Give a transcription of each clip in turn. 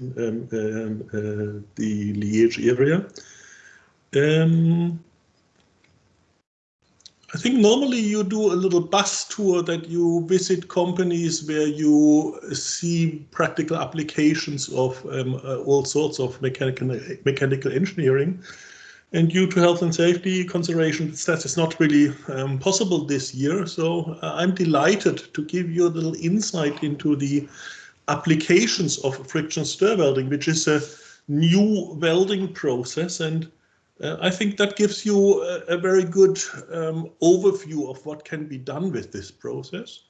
um, um, uh, the Liège area. Um, I think normally you do a little bus tour that you visit companies where you see practical applications of um, uh, all sorts of mechanical mechanical engineering. And due to health and safety considerations, that is not really um, possible this year. So uh, I'm delighted to give you a little insight into the applications of friction stir welding, which is a new welding process and uh, I think that gives you a, a very good um, overview of what can be done with this process.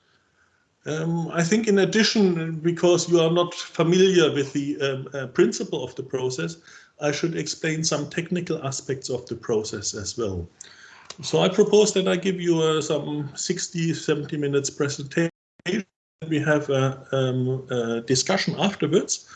Um, I think in addition, because you are not familiar with the um, uh, principle of the process, I should explain some technical aspects of the process as well. So I propose that I give you uh, some 60, 70 minutes presentation. We have a, um, a discussion afterwards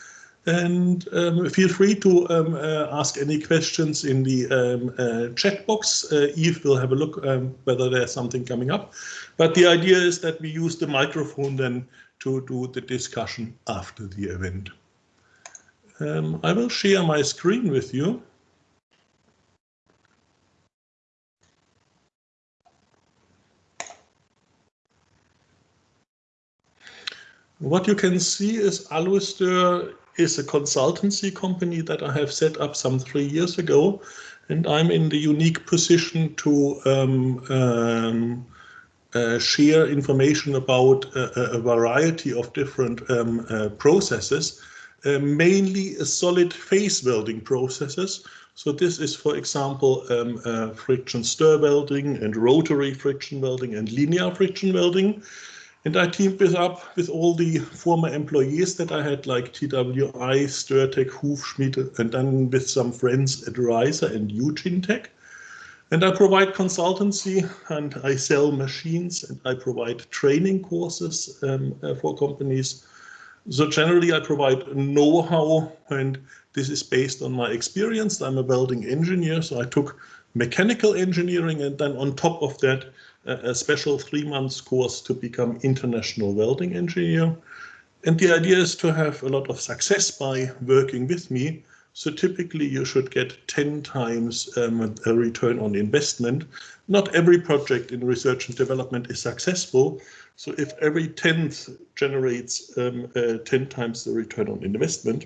and um, feel free to um, uh, ask any questions in the um, uh, chat box. Uh, Eve will have a look um, whether there's something coming up. But the idea is that we use the microphone then to do the discussion after the event. I will share my screen with you. What you can see is Aluster is a consultancy company that I have set up some three years ago. And I'm in the unique position to um, um, uh, share information about a, a, variety of different um, uh, processes, uh, mainly solid phase welding processes. So this is, for example, um, uh, friction stir welding and rotary friction welding and linear friction welding. And I teamed this up with all the former employees that I had, like TWI, Stirtec, Hufschmied, and then with some friends at Reiser and Eugene Tech. And I provide consultancy and I sell machines and I provide training courses um, uh, for companies. So generally I provide know-how and this is based on my experience. I'm a welding engineer, so I took mechanical engineering and then on top of that a special three months course to become international welding engineer. And the idea is to have a lot of success by working with me. So typically you should get 10 times um, a return on investment. Not every project in research and development is successful. So if every 10th generates um, uh, 10 times the return on investment,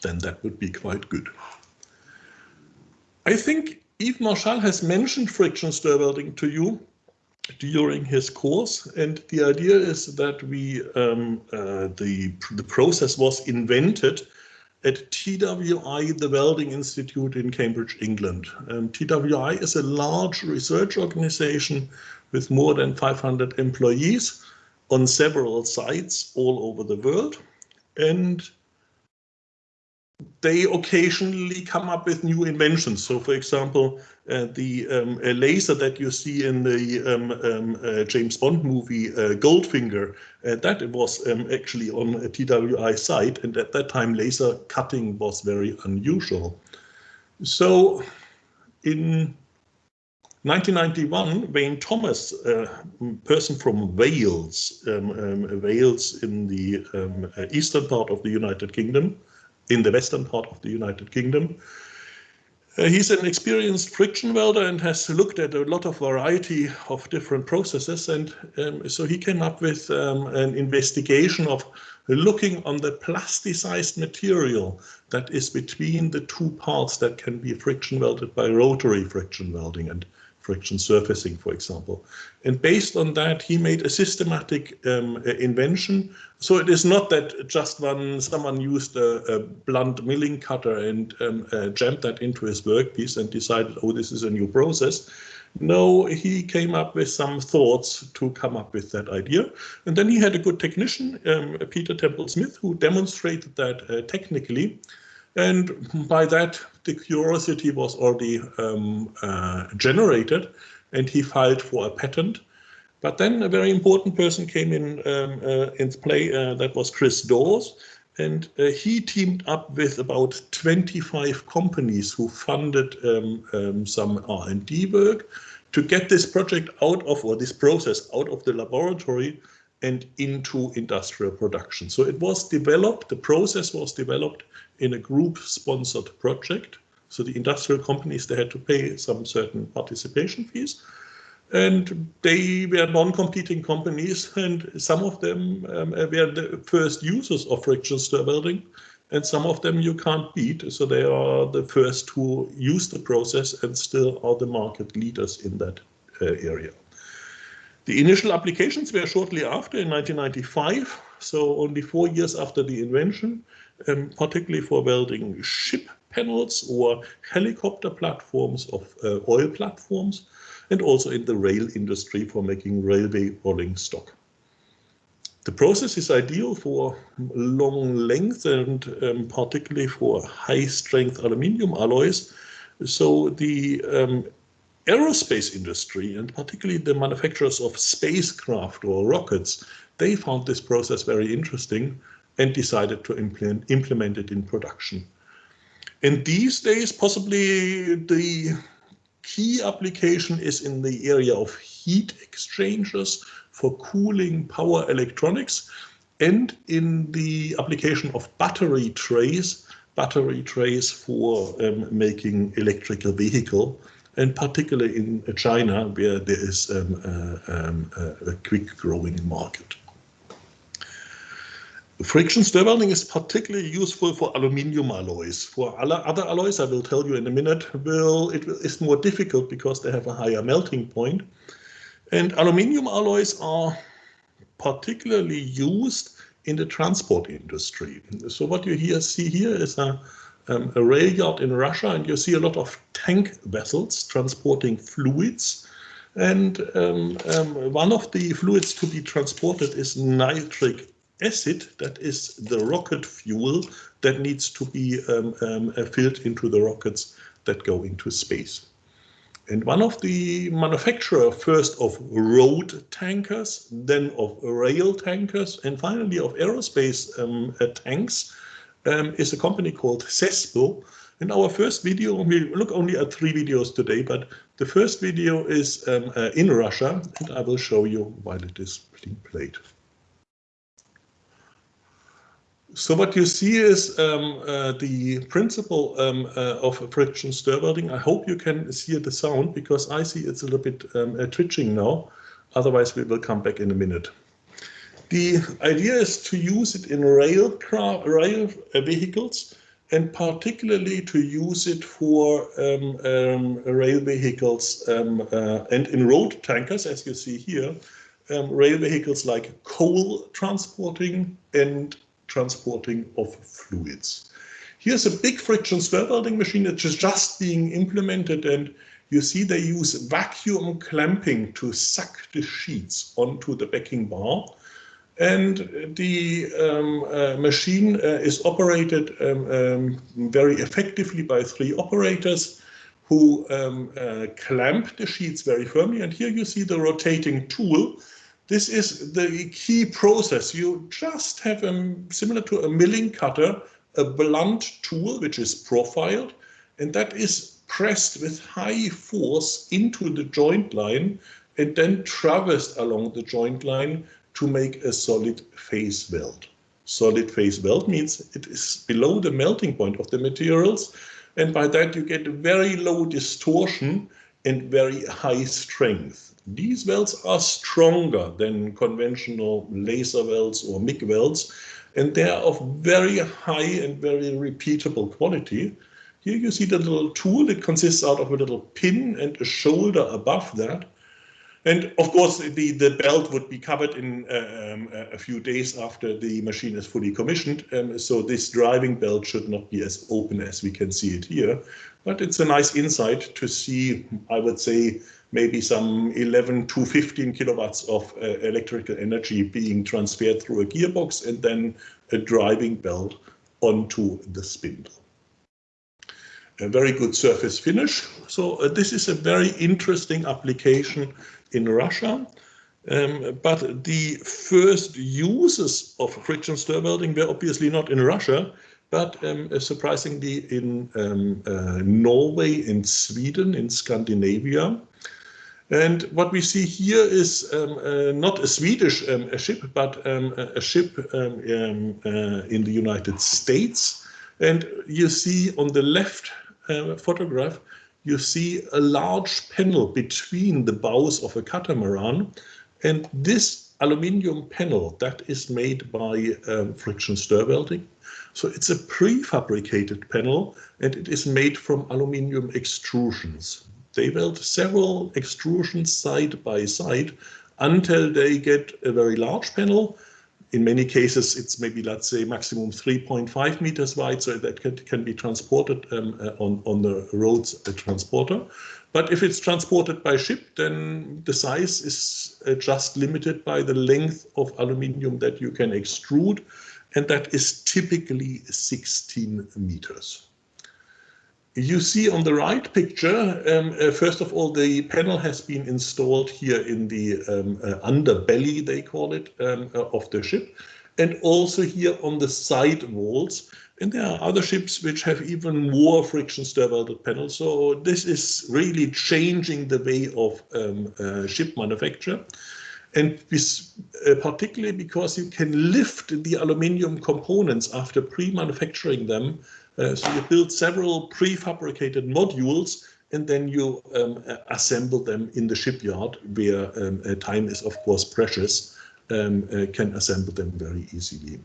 then that would be quite good. I think Yves Marchal has mentioned friction stir welding to you during his course. And the idea is that we um, uh, the, the process was invented at TWI, the Welding Institute in Cambridge, England. Um, TWI is a large research organization with more than 500 employees on several sites all over the world. And they occasionally come up with new inventions. So, for example, uh, the um, laser that you see in the um, um, uh, James Bond movie uh, Goldfinger, uh, that was um, actually on a TWI site, and at that time laser cutting was very unusual. So, in 1991, Wayne Thomas, a person from Wales, um, um, Wales in the uh, eastern part of the United Kingdom, in the western part of the United Kingdom. Uh, he's an experienced friction welder and has looked at a lot of variety of different processes. And um, so he came up with um, an investigation of looking on the plasticized material that is between the two parts that can be friction welded by rotary friction welding. And friction surfacing, for example. And based on that, he made a systematic um, invention. So it is not that just when someone used a, a blunt milling cutter and um, uh, jammed that into his workpiece and decided, oh, this is a new process. No, he came up with some thoughts to come up with that idea. And then he had a good technician, um, Peter Temple Smith, who demonstrated that uh, technically. And by that, the curiosity was already um, uh, generated and he filed for a patent. But then a very important person came in um, uh, into play, uh, that was Chris Dawes, and uh, he teamed up with about 25 companies who funded um, um some R&D work to get this project out of, or this process out of the laboratory and into industrial production. So it was developed, the process was developed in a group sponsored project. So the industrial companies, they had to pay some certain participation fees and they were non-competing companies and some of them um, were the first users of friction stir welding and some of them you can't beat. So they are the first who use the process and still are the market leaders in that uh, area. The initial applications were shortly after in 1995, so only four years after the invention, um, particularly for welding ship panels or helicopter platforms of uh, oil platforms, and also in the rail industry for making railway rolling stock. The process is ideal for long length and um, particularly for high strength aluminium alloys. So the um, aerospace industry and particularly the manufacturers of spacecraft or rockets, they found this process very interesting and decided to implement, implement it in production. And these days, possibly the key application is in the area of heat exchangers for cooling power electronics and in the application of battery trays, battery trays for um, making electrical vehicle, and particularly in China where there is um, uh, um, a quick growing market. Friction stir welding is particularly useful for aluminium alloys. For other alloys, I will tell you in a minute, will it is more difficult because they have a higher melting point. And aluminium alloys are particularly used in the transport industry. So what you here see here is a, um, a rail yard in Russia, and you see a lot of tank vessels transporting fluids. And um, um, one of the fluids to be transported is nitric acid, that is the rocket fuel that needs to be um, um, filled into the rockets that go into space. And one of the manufacturer first of road tankers, then of rail tankers, and finally of aerospace um, uh, tanks um, is a company called CESPO. In our first video, we look only at three videos today, but the first video is um, uh, in Russia, and I will show you while it is being played. So what you see is um, uh, the principle um, uh, of friction stir welding. I hope you can see the sound because I see it's a little bit um, uh, twitching now. Otherwise, we will come back in a minute. The idea is to use it in rail, rail uh, vehicles and particularly to use it for um, um, rail vehicles um, uh, and in road tankers, as you see here, rail vehicles like coal transporting and transporting of fluids. Here's a big friction stir welding machine that is just being implemented and you see they use vacuum clamping to suck the sheets onto the backing bar. And the um, uh, machine uh, is operated um, um, very effectively by three operators who um, uh, clamp the sheets very firmly. And here you see the rotating tool this is the key process. You just have, a, similar to a milling cutter, a blunt tool which is profiled, and that is pressed with high force into the joint line and then traversed along the joint line to make a solid phase weld. Solid phase weld means it is below the melting point of the materials, and by that you get a very low distortion and very high strength. These welds are stronger than conventional laser welds or MIG welds, and they are of very high and very repeatable quality. Here you see the little tool that consists out of a little pin and a shoulder above that. And of course, the, the belt would be covered in uh, um, a few days after the machine is fully commissioned. Um, so this driving belt should not be as open as we can see it here. But it's a nice insight to see, I would say, maybe some 11 to 15 kilowatts of uh, electrical energy being transferred through a gearbox and then a driving belt onto the spindle. A very good surface finish. So uh, this is a very interesting application in Russia. Um, but the first uses of friction stir welding were obviously not in Russia, but um, uh, surprisingly in um, uh, Norway, in Sweden, in Scandinavia. And what we see here is um, uh, not a Swedish um, a ship, but um, a ship uh, in the United States. And you see on the left uh, photograph, you see a large panel between the bows of a catamaran. And this aluminium panel that is made by um, friction stir welding. So it's a prefabricated panel and it is made from aluminium extrusions. They weld several extrusions side by side until they get a very large panel. In many cases, it's maybe, let's say, maximum 3.5 meters wide, so that can, can be transported um, uh, on, on the roads a transporter. But if it's transported by ship, then the size is uh, just limited by the length of aluminium that you can extrude, and that is typically 16 meters. You see on the right picture, um, uh, first of all, the panel has been installed here in the um, uh, underbelly, they call it, um, uh, of the ship, and also here on the side walls. And there are other ships which have even more friction stir welded panels. So this is really changing the way of um, uh, ship manufacture. And this, uh, particularly because you can lift the aluminium components after pre-manufacturing them uh, so you build several prefabricated modules and then you um, assemble them in the shipyard where um, uh, time is of course precious, um, uh, can assemble them very easily.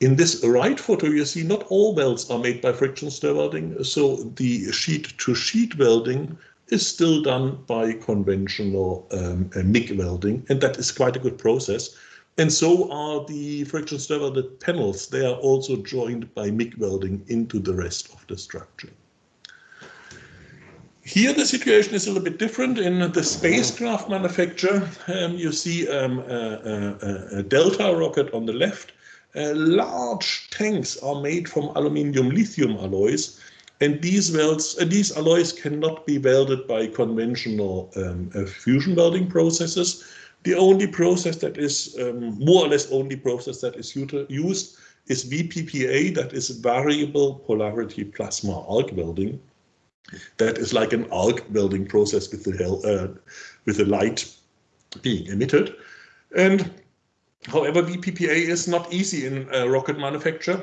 In this right photo, you see not all welds are made by friction stir welding, so the sheet-to-sheet -sheet welding is still done by conventional um, uh, MIG welding, and that is quite a good process. And so are the friction stir welded panels. They are also joined by MIG welding into the rest of the structure. Here the situation is a little bit different. In the spacecraft manufacture, um, you see um, a, a, a, Delta rocket on the left. Uh, large tanks are made from aluminium lithium alloys, and these welds, uh, these alloys cannot be welded by conventional um, uh, fusion welding processes. The only process that is um, more or less only process that is used is VPPA, that is variable polarity plasma arc welding. That is like an arc welding process with the uh, with the light being emitted. And however, VPPA is not easy in uh, rocket manufacture.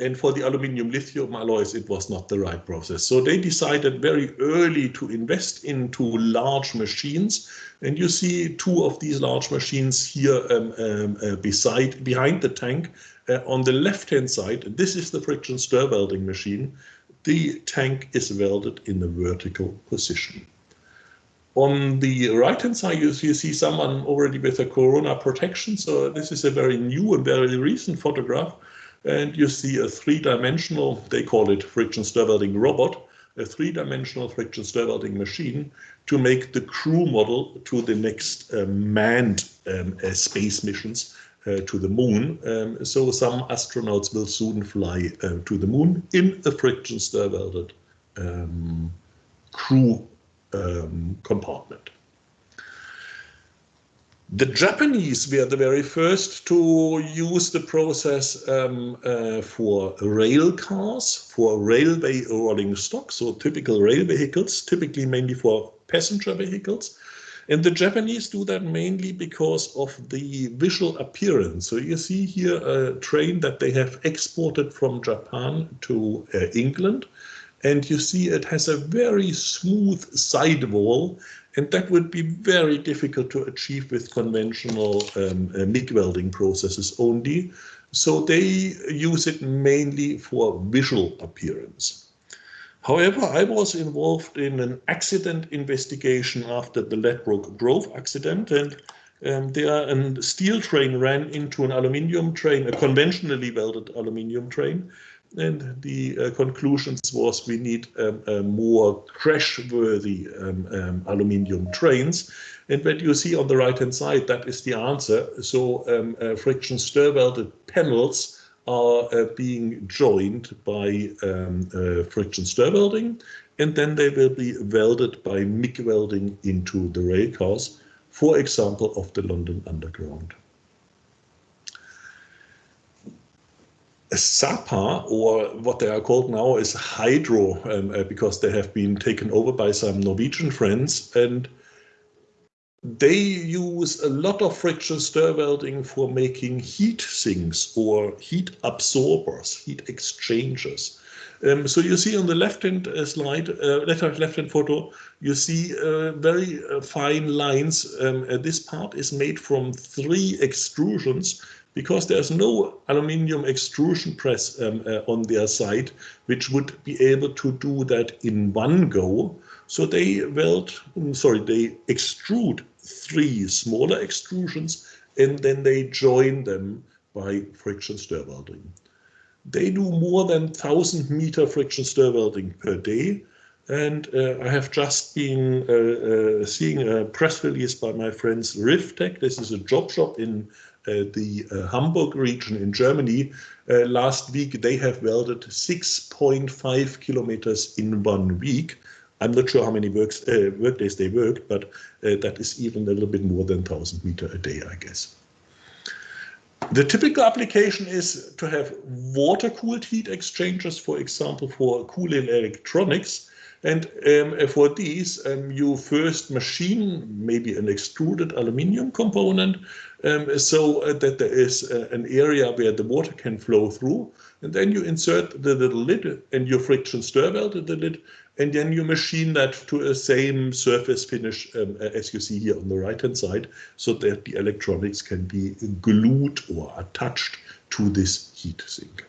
And for the aluminium lithium alloys, it was not the right process. So they decided very early to invest into large machines. And you see two of these large machines here um, um, uh, beside, behind the tank. Uh, on the left-hand side, this is the friction stir welding machine. The tank is welded in a vertical position. On the right-hand side, you, you see someone already with a corona protection. So this is a very new and very recent photograph and you see a three-dimensional, they call it friction stir welding robot, a three-dimensional friction stir welding machine to make the crew model to the next uh, manned um, uh, space missions uh, to the moon. Um, so some astronauts will soon fly uh, to the moon in a friction stir welded um, crew um, compartment. The Japanese were the very first to use the process um, uh, for rail cars, for railway rolling stock, so typical rail vehicles, typically mainly for passenger vehicles. And the Japanese do that mainly because of the visual appearance. So you see here a train that they have exported from Japan to uh, England. And you see it has a very smooth sidewall and that would be very difficult to achieve with conventional um, uh, MIG welding processes only. So they use it mainly for visual appearance. However, I was involved in an accident investigation after the Ladbroke Grove accident, and um, there a steel train ran into an aluminium train, a conventionally welded aluminium train, and the uh, conclusions was we need um, uh, more crash-worthy um, um, aluminium trains. And what you see on the right-hand side, that is the answer. So um, uh, friction stir-welded panels are uh, being joined by um, uh, friction stir welding, and then they will be welded by MIG welding into the rail cars, for example, of the London Underground. Sapa, or what they are called now is Hydro, um, uh, because they have been taken over by some Norwegian friends. And they use a lot of friction stir welding for making heat sinks or heat absorbers, heat exchangers. Um, so you see on the left-hand uh, slide, uh, left-hand left photo, you see uh, very uh, fine lines. Um, uh, this part is made from three extrusions because there's no aluminium extrusion press um, uh, on their side, which would be able to do that in one go. So they weld, mm, sorry, they extrude three smaller extrusions and then they join them by friction stir welding. They do more than 1000 meter friction stir welding per day. And uh, I have just been uh, uh, seeing a press release by my friends Riftec. This is a job shop in the uh, Hamburg region in Germany. Uh, last week, they have welded 6.5 kilometers in one week. I'm not sure how many works, work days they worked, but that is even a little bit more than 1000 meter a day, I guess. The typical application is to have water-cooled heat exchangers, for example, for cooling electronics. And um, for these, um, you first machine maybe an extruded aluminium component um, so uh, that there is uh, an area where the water can flow through. And then you insert the little lid and your friction stir weld the lid and then you machine that to a same surface finish um, as you see here on the right hand side so that the electronics can be glued or attached to this heat sink.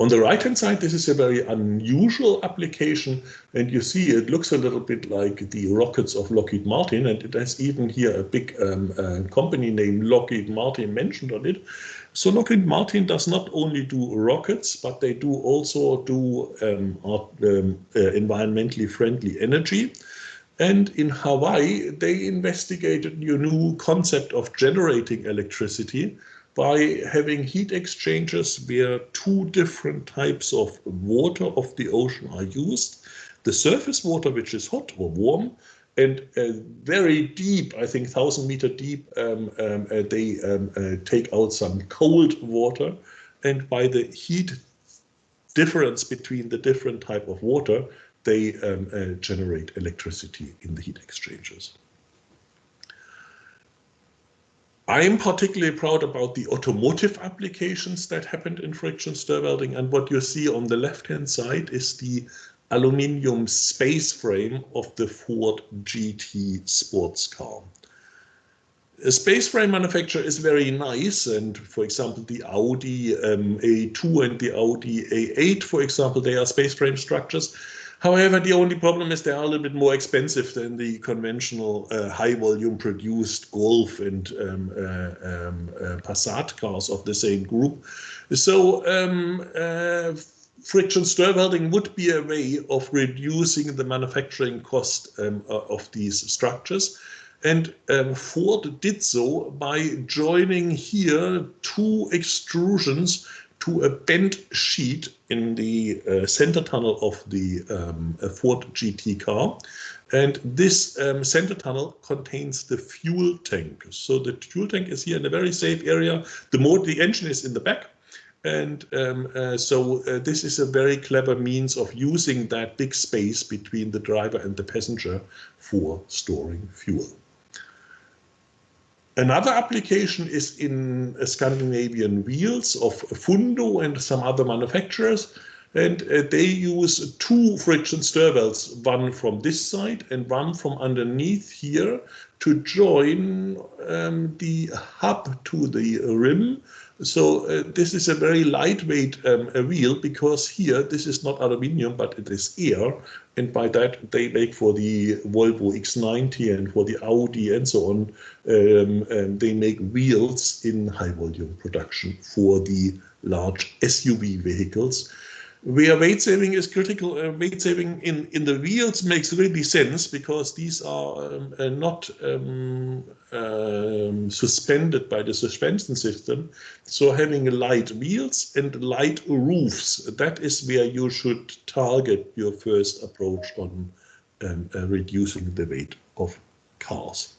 On the right hand side, this is a very unusual application and you see it looks a little bit like the rockets of Lockheed Martin and it has even here a big um, uh, company named Lockheed Martin mentioned on it. So Lockheed Martin does not only do rockets, but they do also do um, um, uh, environmentally friendly energy. And in Hawaii, they investigated a new concept of generating electricity by having heat exchangers where two different types of water of the ocean are used. The surface water, which is hot or warm, and uh, very deep, I think 1000 meter deep, um, um, uh, they um, uh, take out some cold water and by the heat difference between the different type of water, they um, uh, generate electricity in the heat exchangers. I am particularly proud about the automotive applications that happened in friction stir welding and what you see on the left hand side is the aluminium space frame of the Ford GT sports car. A space frame manufacturer is very nice and for example the Audi um, A2 and the Audi A8 for example they are space frame structures. However, the only problem is they are a little bit more expensive than the conventional uh, high volume produced Golf and um, uh, um, uh, Passat cars of the same group. So um, uh, friction stir welding would be a way of reducing the manufacturing cost um, of these structures. And um, Ford did so by joining here two extrusions to a bent sheet in the uh, center tunnel of the um, Ford GT car. And this um, center tunnel contains the fuel tank. So the fuel tank is here in a very safe area. The motor, the engine is in the back and um, uh, so uh, this is a very clever means of using that big space between the driver and the passenger for storing fuel. Another application is in Scandinavian wheels of Fundo and some other manufacturers. And uh, they use two friction stir welds, one from this side and one from underneath here to join um, the hub to the rim so uh, this is a very lightweight um, wheel because here this is not aluminium, but it is air. And by that they make for the Volvo X90 and for the Audi and so on, um, and they make wheels in high volume production for the large SUV vehicles where weight saving is critical, uh, weight saving in, in the wheels makes really sense because these are um, uh, not um, um, suspended by the suspension system. So having light wheels and light roofs, that is where you should target your first approach on um, uh, reducing the weight of cars.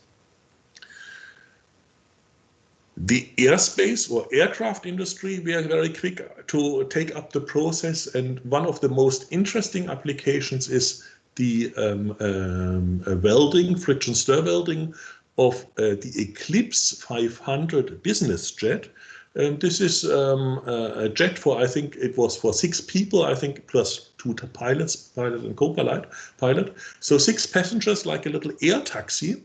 The airspace or aircraft industry, we are very quick to take up the process. And one of the most interesting applications is the um, um, uh, welding, friction stir welding of uh, the Eclipse 500 business jet. And this is um, a jet for, I think it was for six people, I think, plus two pilots, pilot and co-pilot. Pilot. So six passengers, like a little air taxi.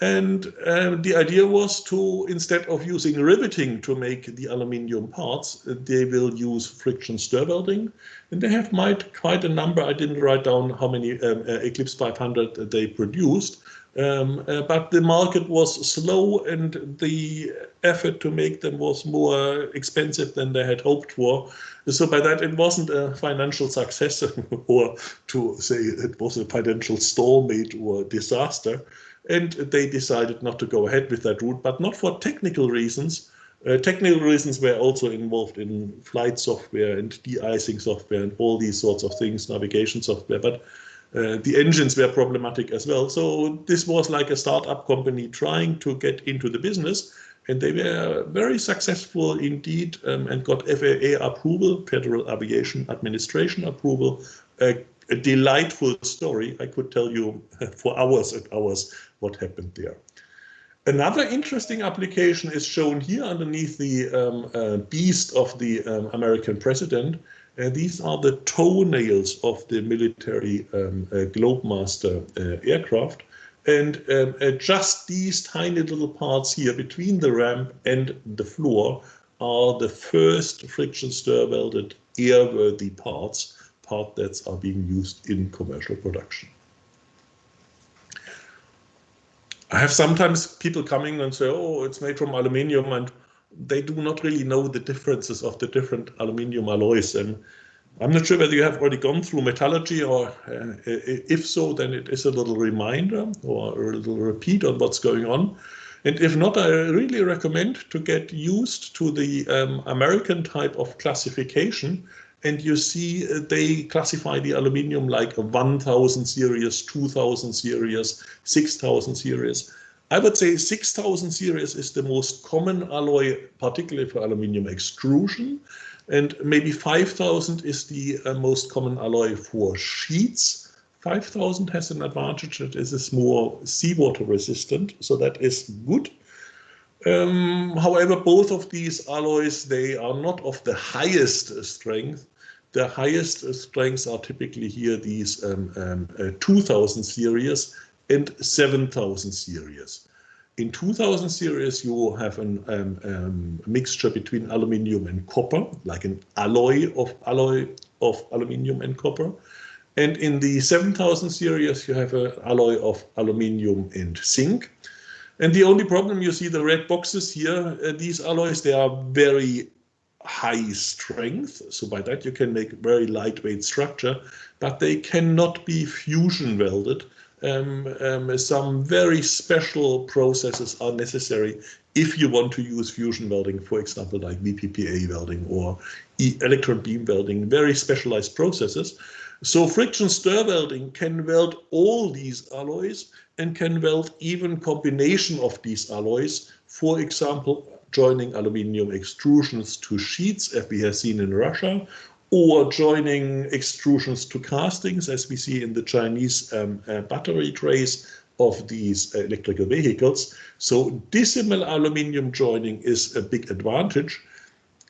And uh, the idea was to, instead of using riveting to make the aluminium parts, they will use friction stir welding. And they have made quite a number. I didn't write down how many um, uh, Eclipse 500 they produced. Um, uh, but the market was slow and the effort to make them was more expensive than they had hoped for. So by that, it wasn't a financial success or to say it was a financial stalemate or disaster and they decided not to go ahead with that route, but not for technical reasons. Uh, technical reasons were also involved in flight software and de-icing software and all these sorts of things, navigation software, but uh, the engines were problematic as well. So this was like a startup company trying to get into the business and they were very successful indeed um, and got FAA approval, Federal Aviation Administration approval, a delightful story. I could tell you for hours and hours what happened there. Another interesting application is shown here underneath the um, uh, beast of the um, American president. Uh, these are the toenails of the military um, uh, Globemaster uh, aircraft. And um, uh, just these tiny little parts here between the ramp and the floor are the first friction stir welded airworthy parts part that's are being used in commercial production. I have sometimes people coming and say, oh, it's made from aluminium and they do not really know the differences of the different aluminium alloys. And I'm not sure whether you have already gone through metallurgy or uh, if so, then it is a little reminder or a little repeat on what's going on. And if not, I really recommend to get used to the um, American type of classification and you see uh, they classify the aluminium like a 1000 series, 2000 series, 6000 series. I would say 6000 series is the most common alloy, particularly for aluminium extrusion. And maybe 5000 is the uh, most common alloy for sheets. 5000 has an advantage that it is more seawater resistant, so that is good. Um, however, both of these alloys, they are not of the highest strength, the highest strengths are typically here these um, um, uh, 2000 series and 7000 series. In 2000 series, you have a um, um, mixture between aluminium and copper, like an alloy of alloy of aluminium and copper. And in the 7000 series, you have an alloy of aluminium and zinc. And the only problem you see the red boxes here, uh, these alloys, they are very high strength. So by that you can make very lightweight structure, but they cannot be fusion welded. Um, um, some very special processes are necessary if you want to use fusion welding, for example, like VPPA welding or e electron beam welding, very specialized processes. So friction stir welding can weld all these alloys and can weld even combination of these alloys. For example, joining aluminium extrusions to sheets, as we have seen in Russia, or joining extrusions to castings, as we see in the Chinese um, uh, battery trays of these electrical vehicles. So decimal aluminium joining is a big advantage.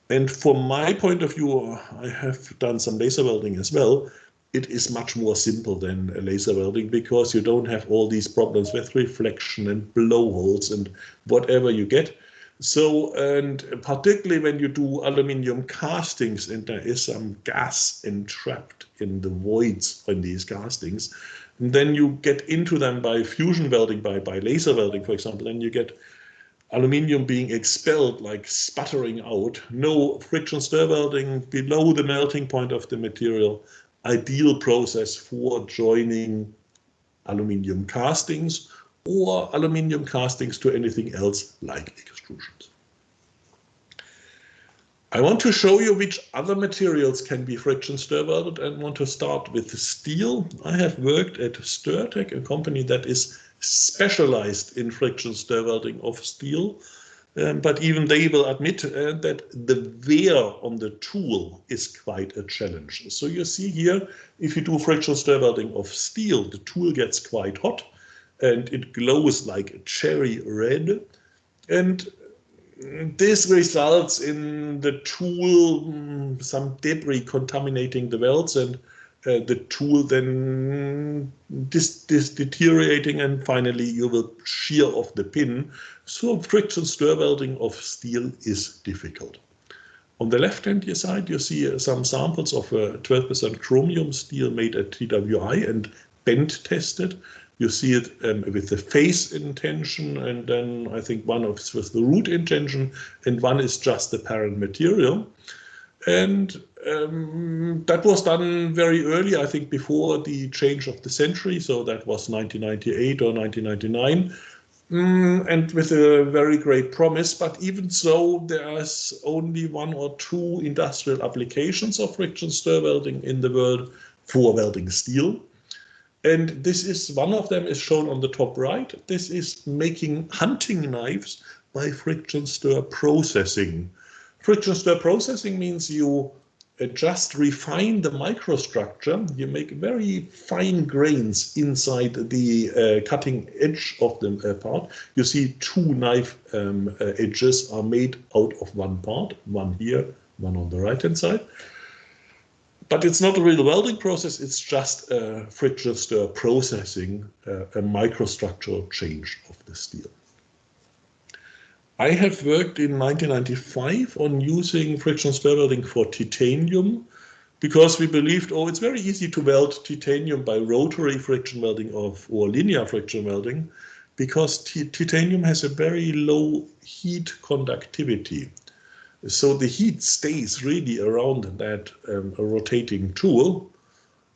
And from my point of view, I have done some laser welding as well. It is much more simple than laser welding because you don't have all these problems with reflection and blowholes and whatever you get. So, and particularly when you do aluminium castings and there is some gas entrapped in the voids in these castings, then you get into them by fusion welding, by, by laser welding, for example, and you get aluminium being expelled, like sputtering out, no friction stir welding below the melting point of the material, ideal process for joining aluminium castings or aluminium castings to anything else like extrusions. I want to show you which other materials can be friction stir welded and want to start with steel. I have worked at Stirtec, a company that is specialized in friction stir welding of steel. Um, but even they will admit uh, that the wear on the tool is quite a challenge. So you see here, if you do friction stir welding of steel, the tool gets quite hot and it glows like a cherry red. And this results in the tool, mm, some debris contaminating the welds and uh, the tool then dis, dis deteriorating and finally you will shear off the pin. So friction stir welding of steel is difficult. On the left hand side you see uh, some samples of 12% uh, chromium steel made at TWI and bend tested. You see it um, with the face intention and then I think one of with the root intention and one is just the parent material. And um, that was done very early, I think before the change of the century. So that was 1998 or 1999. Mm, and with a very great promise, but even so, there's only one or two industrial applications of friction stir welding in the world for welding steel. And this is one of them is shown on the top right. This is making hunting knives by friction stir processing. Friction stir processing means you uh, just refine the microstructure. You make very fine grains inside the uh, cutting edge of the uh, part. You see two knife um, uh, edges are made out of one part, one here, one on the right hand side. But it's not a real welding process, it's just a friction stir processing, uh, a microstructural change of the steel. I have worked in 1995 on using friction stir welding for titanium because we believed, oh, it's very easy to weld titanium by rotary friction welding of, or linear friction welding because titanium has a very low heat conductivity. So the heat stays really around that um, rotating tool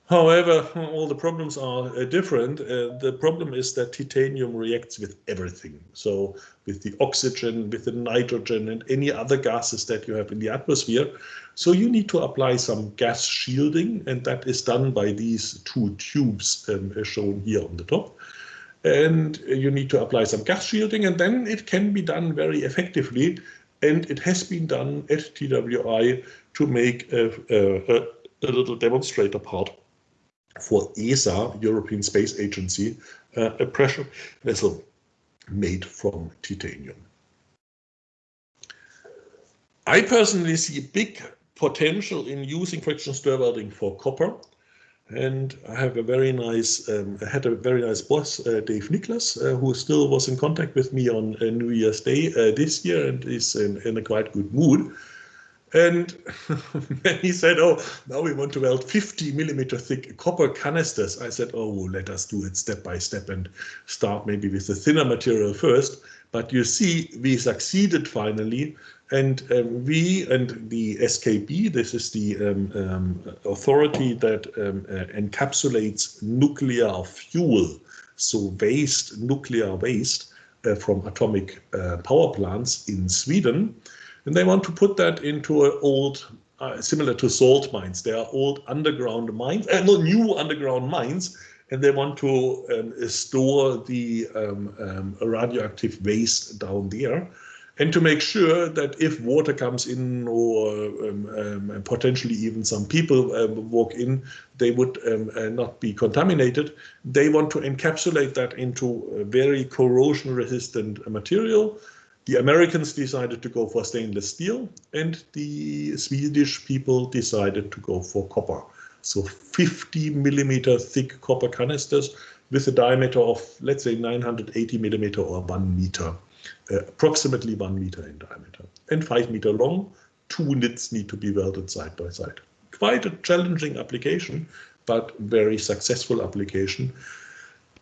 However, all the problems are uh, different. Uh, the problem is that titanium reacts with everything. So with the oxygen, with the nitrogen and any other gases that you have in the atmosphere. So you need to apply some gas shielding and that is done by these two tubes um, shown here on the top. And you need to apply some gas shielding and then it can be done very effectively. And it has been done at TWI to make a, a, a little demonstrator part for ESA, European Space Agency, uh, a pressure vessel made from titanium. I personally see big potential in using friction stir welding for copper. And I have a very nice, um, I had a very nice boss, uh, Dave Niklas, uh, who still was in contact with me on uh, New Year's Day uh, this year and is in, in a quite good mood. And he said, oh, now we want to weld 50 millimeter thick copper canisters. I said, oh, let us do it step by step and start maybe with the thinner material first. But you see, we succeeded finally. And um, we and the SKB, this is the um, um, authority that um, uh, encapsulates nuclear fuel, so waste, nuclear waste uh, from atomic uh, power plants in Sweden. And they want to put that into an old, uh, similar to salt mines. They are old underground mines, uh, not new underground mines, and they want to um, store the um, radioactive waste down there and to make sure that if water comes in or um, um, potentially even some people um, walk in, they would um, uh, not be contaminated. They want to encapsulate that into a very corrosion resistant material the Americans decided to go for stainless steel and the Swedish people decided to go for copper. So 50 millimeter thick copper canisters with a diameter of, let's say 980 millimeter or one meter, uh, approximately one meter in diameter and five meter long. Two nits need to be welded side by side. Quite a challenging application, but very successful application.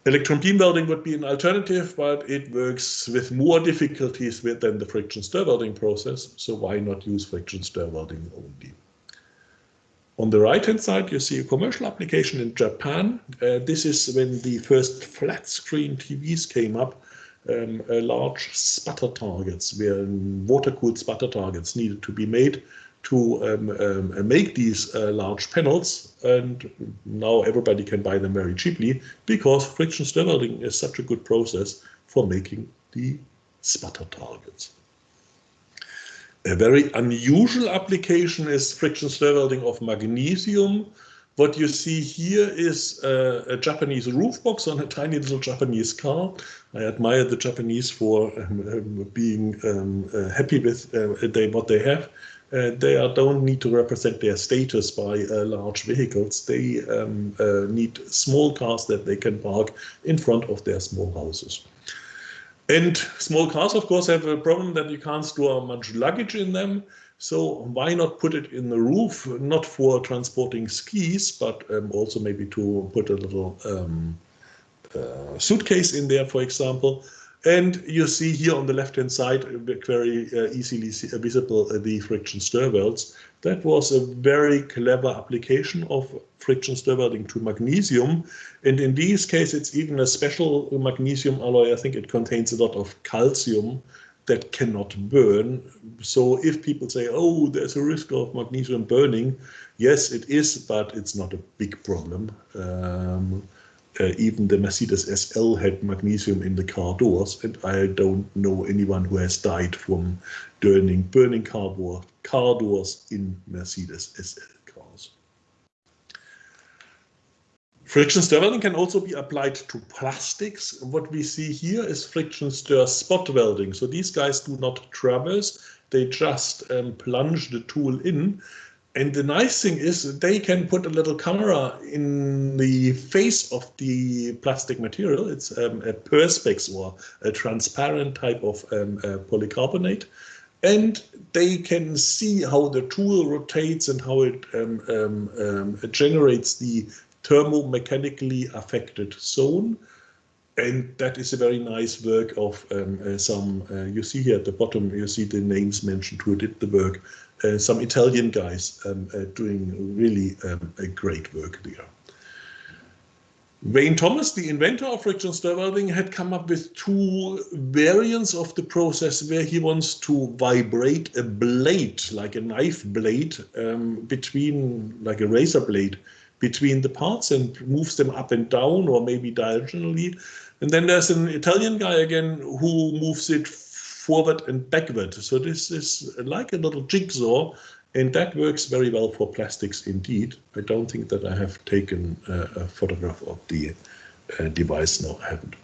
Electron beam welding would be an alternative, but it works with more difficulties than the friction stir welding process. So why not use friction stir welding only? On the right hand side, you see a commercial application in Japan. Uh, this is when the first flat screen TVs came up, um, large sputter targets, where water cooled sputter targets needed to be made to um, um, make these uh, large panels and now everybody can buy them very cheaply because friction stir welding is such a good process for making the sputter targets. A very unusual application is friction stir welding of magnesium. What you see here is uh, a Japanese roof box on a tiny little Japanese car. I admire the Japanese for um, um, being um, uh, happy with uh, they, what they have. Uh, they are, don't need to represent their status by uh, large vehicles. They um, uh, need small cars that they can park in front of their small houses. And small cars, of course, have a problem that you can't store much luggage in them. So why not put it in the roof, not for transporting skis, but um, also maybe to put a little um, uh, suitcase in there, for example. And you see here on the left-hand side, very uh, easily visible uh, the friction stir welds. That was a very clever application of friction stir welding to magnesium. And in this case, it's even a special magnesium alloy. I think it contains a lot of calcium that cannot burn. So if people say, oh, there's a risk of magnesium burning, yes, it is, but it's not a big problem. Um, uh, even the Mercedes SL had magnesium in the car doors, and I don't know anyone who has died from burning burning car, door, car doors in Mercedes SL cars. Friction stir welding can also be applied to plastics. What we see here is friction stir spot welding. So these guys do not traverse, they just um, plunge the tool in and the nice thing is they can put a little camera in the face of the plastic material. It's um, a perspex or a transparent type of um, uh, polycarbonate. And they can see how the tool rotates and how it um, um, um generates the thermomechanically affected zone. And that is a very nice work of um, uh, some, uh, you see here at the bottom, you see the names mentioned who did the work uh, some Italian guys um, uh, doing really um, a great work there. Wayne Thomas, the inventor of friction stir welding, had come up with two variants of the process where he wants to vibrate a blade, like a knife blade, um, between, like a razor blade, between the parts and moves them up and down or maybe diagonally. And then there's an Italian guy again who moves it forward and backward. So this is like a little jigsaw and that works very well for plastics indeed. I don't think that I have taken a photograph of the uh, device. No, I haven't.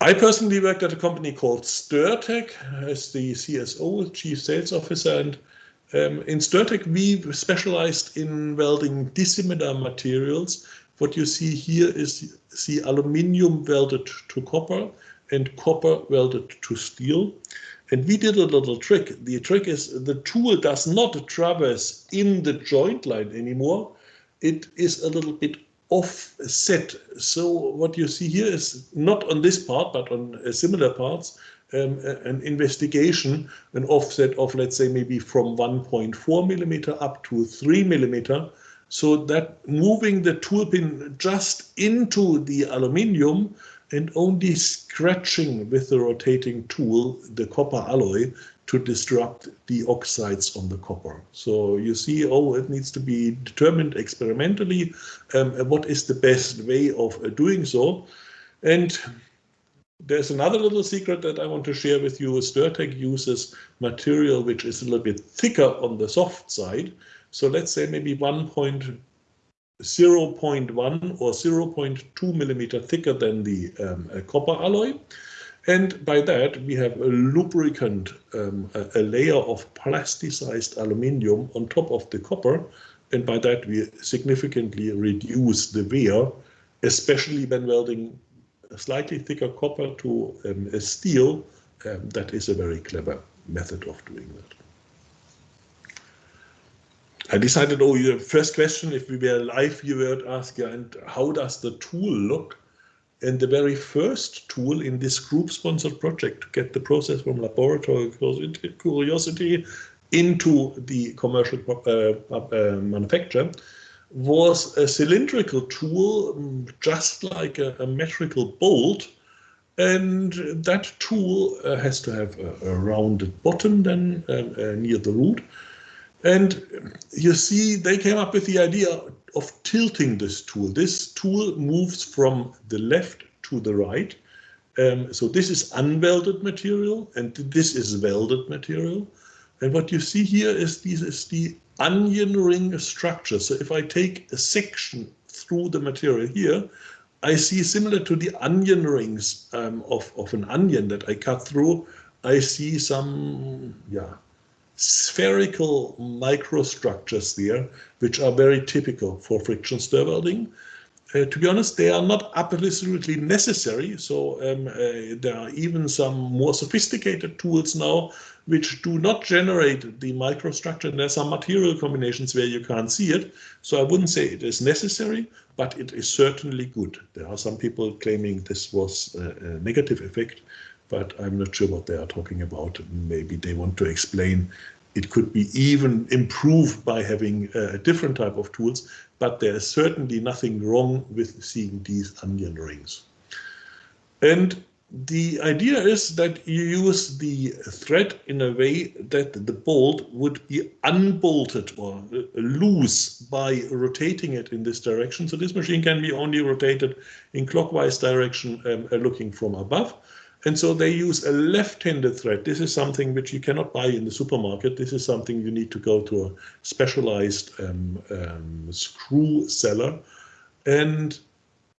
I personally worked at a company called Stirtec as the CSO, Chief Sales Officer, and um, in Stirtec we specialized in welding dissimilar materials. What you see here is the aluminium welded to copper and copper welded to steel. And we did a little trick. The trick is the tool does not traverse in the joint line anymore. It is a little bit offset. So what you see here is not on this part, but on uh, similar parts, um, an investigation, an offset of, let's say, maybe from 1.4 millimeter up to 3 millimeter. So that moving the tool pin just into the aluminium and only scratching with the rotating tool the copper alloy to disrupt the oxides on the copper. So you see, oh, it needs to be determined experimentally um, what is the best way of uh, doing so. And there's another little secret that I want to share with you. Stirtec uses material which is a little bit thicker on the soft side. So let's say maybe 1.2 0.1 or 0.2 millimeter thicker than the um, copper alloy. And by that, we have a lubricant, um, a, a, layer of plasticized aluminium on top of the copper. And by that, we significantly reduce the wear, especially when welding slightly thicker copper to um, a steel. Um, that is a very clever method of doing that. I decided, oh, your first question, if we were live, you would ask, and how does the tool look? And the very first tool in this group-sponsored project to get the process from laboratory curiosity into the commercial uh, uh, manufacture was a cylindrical tool, mm, just like a, a metrical bolt. And that tool uh, has to have a, a, rounded bottom then um, uh, near the root and you see, they came up with the idea of tilting this tool. This tool moves from the left to the right. Um, so this is unwelded material and this is welded material. And what you see here is this is the onion ring structure. So if I take a section through the material here, I see similar to the onion rings um, of, of an onion that I cut through, I see some yeah, spherical microstructures there, which are very typical for friction stir welding. Uh, to be honest, they are not absolutely necessary. So um, uh, there are even some more sophisticated tools now which do not generate the microstructure. And there's some material combinations where you can't see it. So I wouldn't say it is necessary, but it is certainly good. There are some people claiming this was a, a negative effect, but I'm not sure what they are talking about. Maybe they want to explain it could be even improved by having a different type of tools, but there is certainly nothing wrong with seeing these onion rings. And the idea is that you use the thread in a way that the bolt would be unbolted or loose by rotating it in this direction. So this machine can be only rotated in clockwise direction um, uh, looking from above. And so they use a left-handed thread. This is something which you cannot buy in the supermarket. This is something you need to go to a specialized um, um, screw seller. And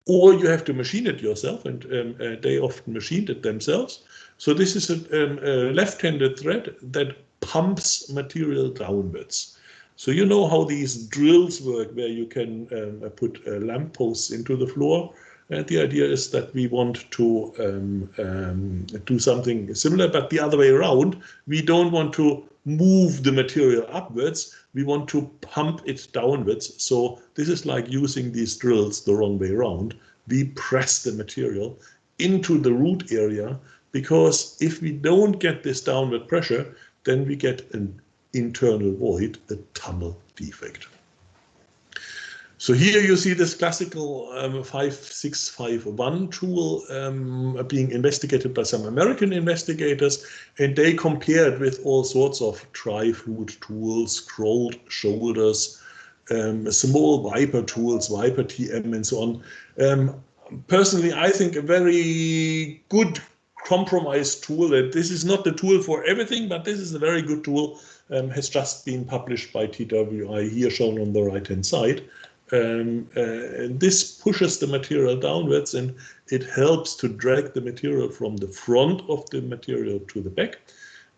or you have to machine it yourself, and um, uh, they often machined it themselves. So this is a, um, a left-handed thread that pumps material downwards. So you know how these drills work, where you can um, put uh, lampposts into the floor. And the idea is that we want to um, um, do something similar, but the other way around. We don't want to move the material upwards. We want to pump it downwards. So this is like using these drills the wrong way around. We press the material into the root area because if we don't get this downward pressure, then we get an internal void, a tunnel defect. So here you see this classical um, 5651 tool um, being investigated by some American investigators, and they compared with all sorts of Triflute tools, scrolled shoulders, um, small Viper tools, Viper TM, and so on. Um, personally, I think a very good compromise tool. That this is not the tool for everything, but this is a very good tool. Um, has just been published by TWI here shown on the right hand side. Um, uh, and this pushes the material downwards and it helps to drag the material from the front of the material to the back.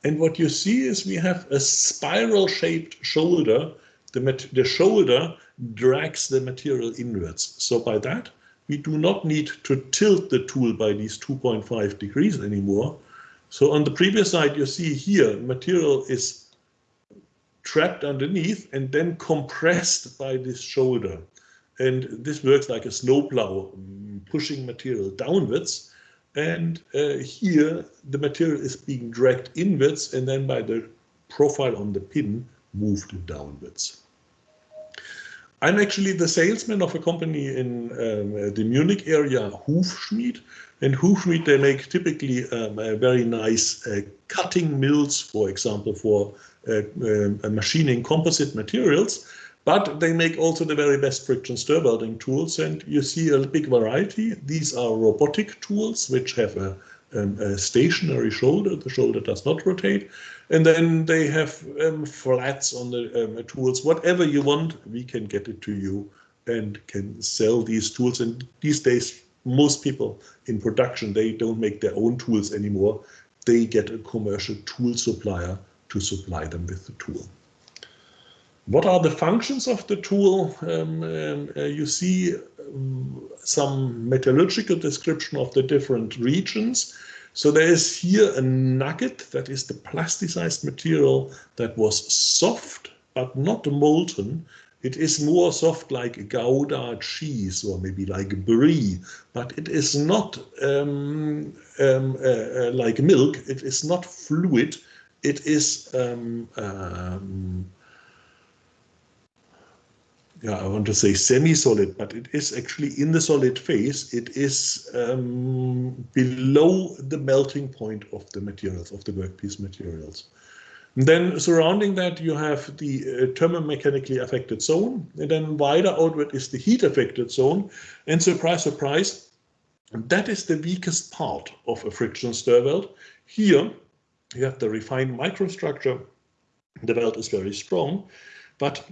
And what you see is we have a spiral shaped shoulder. The, the shoulder drags the material inwards. So by that, we do not need to tilt the tool by these 2.5 degrees anymore. So on the previous side, you see here, material is trapped underneath and then compressed by this shoulder. And this works like a snowplow, mm, pushing material downwards. And uh, here the material is being dragged inwards and then by the profile on the pin moved downwards. I'm actually the salesman of a company in um, the Munich area, Hufschmied. And Hufschmied, they make typically um, very nice uh, cutting mills, for example, for uh, uh, machining composite materials, but they make also the very best friction stir welding tools. And you see a big variety. These are robotic tools, which have a, um, a stationary shoulder. The shoulder does not rotate. And then they have um, flats on the um, tools. Whatever you want, we can get it to you and can sell these tools. And these days, most people in production, they don't make their own tools anymore. They get a commercial tool supplier to supply them with the tool. What are the functions of the tool? Um, um, uh, you see um, some metallurgical description of the different regions. So there is here a nugget that is the plasticized material that was soft but not molten. It is more soft like a Gouda cheese or maybe like brie, but it is not um, um, uh, uh, like milk. It is not fluid it is um, um, yeah, I want to say semi-solid, but it is actually in the solid phase. It is um, below the melting point of the materials, of the workpiece materials. Then surrounding that, you have the uh, thermomechanically affected zone, and then wider outward is the heat affected zone. And surprise, surprise, that is the weakest part of a friction stir weld. Here, you have the refined microstructure. The weld is very strong, but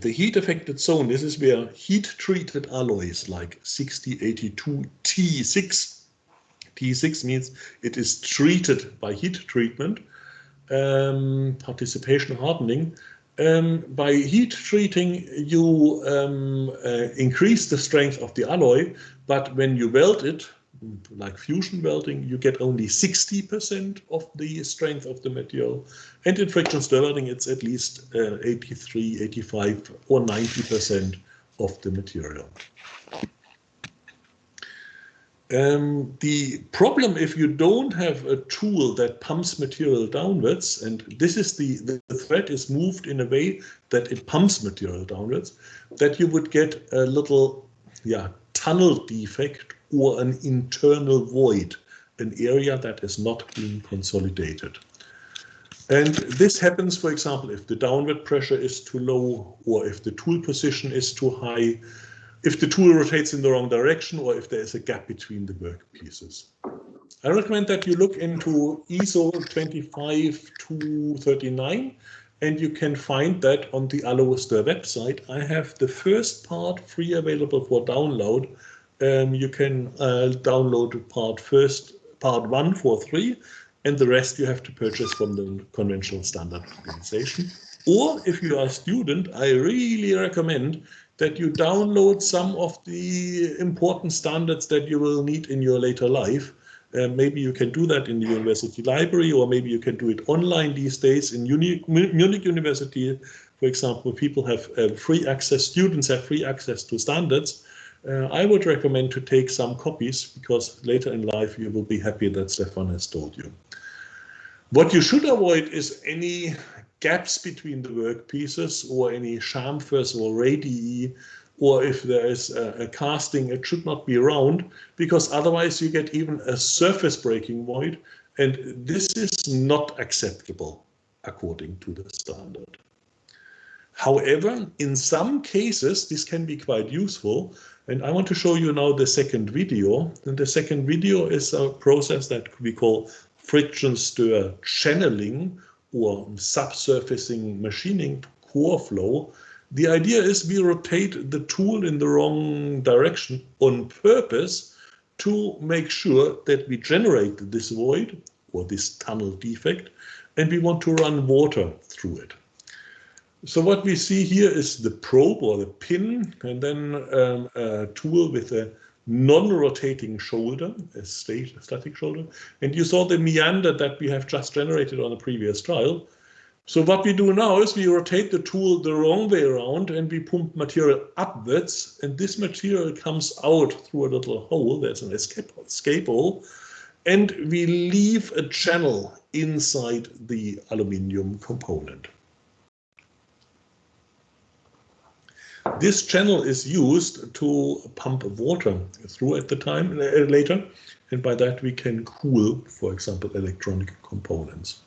the heat affected zone, this is where heat treated alloys like 6082 T6, T6 means it is treated by heat treatment, um, precipitation hardening. Um, by heat treating, you um, uh, increase the strength of the alloy, but when you weld it, like fusion welding, you get only 60% of the strength of the material. And in friction stir welding, it's at least uh, 83, 85 or 90% of the material. Um, the problem if you don't have a tool that pumps material downwards, and this is the, the, the thread is moved in a way that it pumps material downwards, that you would get a little yeah, tunnel defect or an internal void, an area that is not being consolidated. And this happens, for example, if the downward pressure is too low or if the tool position is too high, if the tool rotates in the wrong direction or if there is a gap between the work pieces. I recommend that you look into ISO 25239 and you can find that on the Aluster website. I have the first part free available for download um, you can uh, download part first, part one for three, and the rest you have to purchase from the conventional standard organization. Or if you are a student, I really recommend that you download some of the important standards that you will need in your later life. Uh, maybe you can do that in the university library, or maybe you can do it online these days in Uni Munich University. For example, people have uh, free access, students have free access to standards. Uh, I would recommend to take some copies because later in life you will be happy that Stefan has told you. What you should avoid is any gaps between the work pieces or any chamfers or radii or if there is a, a, casting, it should not be round because otherwise you get even a surface breaking void and this is not acceptable according to the standard. However, in some cases, this can be quite useful and I want to show you now the second video. And the second video is a process that we call friction stir channeling or subsurfacing machining core flow. The idea is we rotate the tool in the wrong direction on purpose to make sure that we generate this void or this tunnel defect and we want to run water through it. So what we see here is the probe or the pin and then um, a tool with a non-rotating shoulder, a static shoulder. And you saw the meander that we have just generated on a previous trial. So what we do now is we rotate the tool the wrong way around and we pump material upwards and this material comes out through a little hole. There's an escape, escape hole and we leave a channel inside the aluminium component. This channel is used to pump water through at the time uh, later, and by that we can cool, for example, electronic components.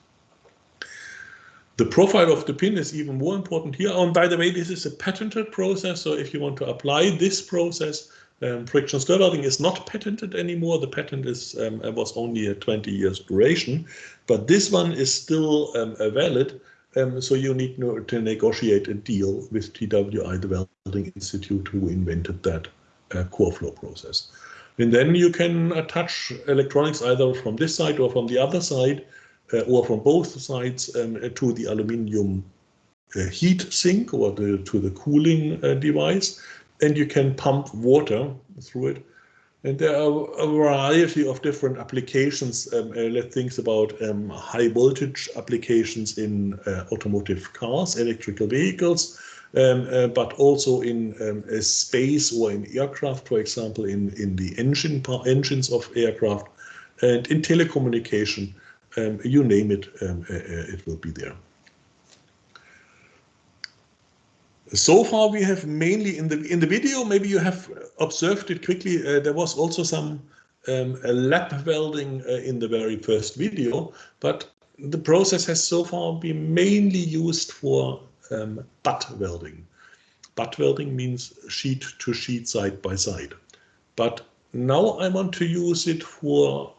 The profile of the pin is even more important here. And by the way, this is a patented process, so if you want to apply this process, um, friction stir welding is not patented anymore. The patent is um, was only a 20 years duration, but this one is still um, valid um, so you need to negotiate a deal with TWI, the Welding Institute, who invented that uh, core flow process. And then you can attach electronics either from this side or from the other side, uh, or from both sides um, to the aluminium uh, heat sink or the, to the cooling uh, device. And you can pump water through it and there are a variety of different applications. Um, uh, let's think about um, high voltage applications in uh, automotive cars, electrical vehicles, um, uh, but also in um, space or in aircraft, for example, in, in the engine engines of aircraft and in telecommunication, um, you name it, um, uh, uh, it will be there. So far, we have mainly in the in the video. Maybe you have observed it quickly. Uh, there was also some um, lap welding uh, in the very first video, but the process has so far been mainly used for um, butt welding. Butt welding means sheet to sheet side by side. But now I want to use it for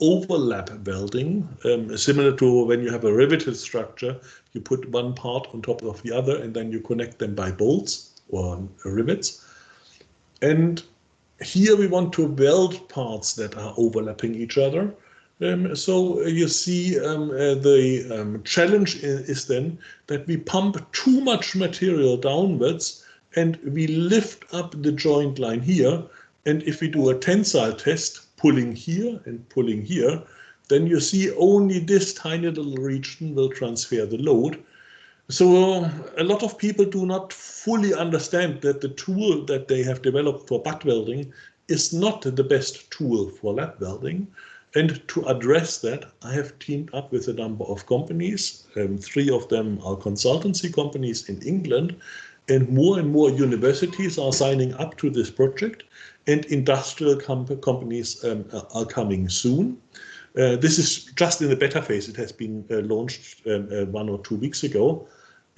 overlap welding, um, similar to when you have a riveted structure, you put one part on top of the other and then you connect them by bolts or rivets. And here we want to weld parts that are overlapping each other. Um, so you see um, uh, the um, challenge is then that we pump too much material downwards and we lift up the joint line here. And if we do a tensile test, pulling here and pulling here, then you see only this tiny little region will transfer the load. So a lot of people do not fully understand that the tool that they have developed for butt welding is not the best tool for lap welding. And to address that, I have teamed up with a number of companies. Um, three of them are consultancy companies in England, and more and more universities are signing up to this project, and industrial com companies um, are coming soon. Uh, this is just in the beta phase. It has been uh, launched um, uh, one or two weeks ago.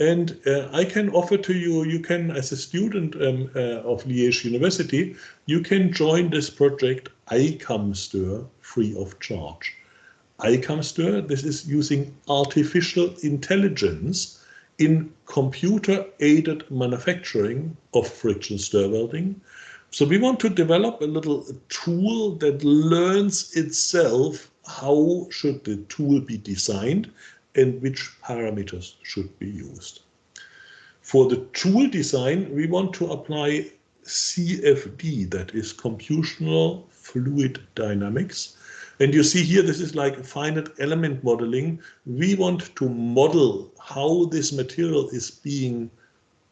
And uh, I can offer to you, you can, as a student um, uh, of Liège University, you can join this project ICAMSTER free of charge. ICAMSTER, this is using artificial intelligence in computer-aided manufacturing of friction stir welding. So we want to develop a little tool that learns itself how should the tool be designed and which parameters should be used. For the tool design, we want to apply CFD, that is computational fluid dynamics. And you see here, this is like finite element modeling. We want to model how this material is being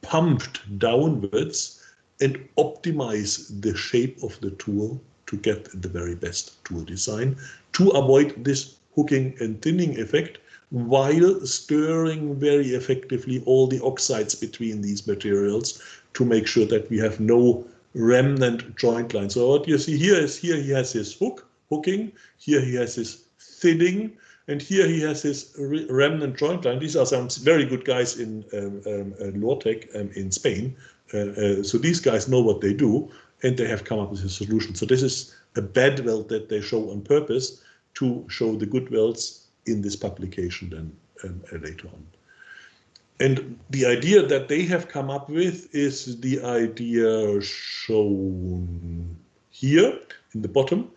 pumped downwards and optimize the shape of the tool to get the very best tool design to avoid this hooking and thinning effect while stirring very effectively all the oxides between these materials to make sure that we have no remnant joint line. So what you see here is here he has his hook, hooking, here he has his thinning, and here he has his remnant joint line. These are some very good guys in um, um, uh, Lortek um, in Spain. Uh, uh, so these guys know what they do, and they have come up with a solution. So this is a bad weld that they show on purpose to show the good welds in this publication then um, uh, later on. And the idea that they have come up with is the idea shown here in the bottom.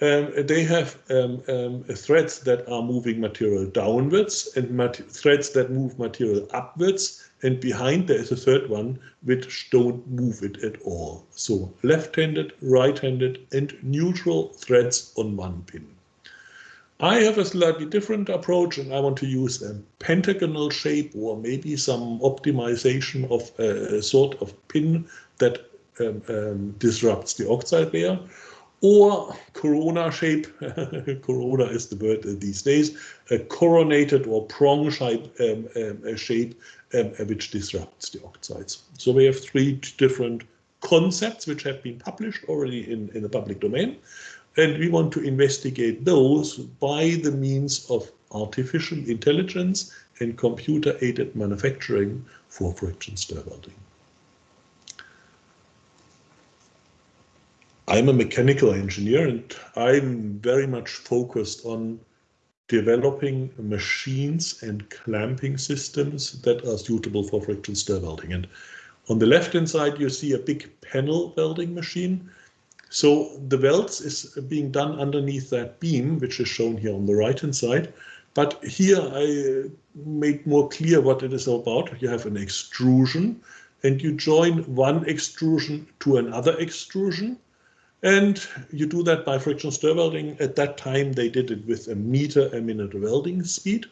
Um, they have um, um, threads that are moving material downwards and threads that move material upwards. And behind there is a third one which don't move it at all. So left-handed, right-handed and neutral threads on one pin. I have a slightly different approach and I want to use a pentagonal shape or maybe some optimization of a, sort of pin that um, um, disrupts the oxide layer or corona shape, corona is the word these days, a coronated or prong shape, um, um, shape um, which disrupts the oxides. So we have three different concepts which have been published already in, in the public domain. And we want to investigate those by the means of artificial intelligence and computer-aided manufacturing for friction stir welding. I'm a mechanical engineer and I'm very much focused on developing machines and clamping systems that are suitable for friction stir welding. And on the left hand side, you see a big panel welding machine so the welds is being done underneath that beam, which is shown here on the right hand side. But here I made more clear what it is about. You have an extrusion and you join one extrusion to another extrusion. And you do that by friction stir welding. At that time, they did it with a meter a minute welding speed.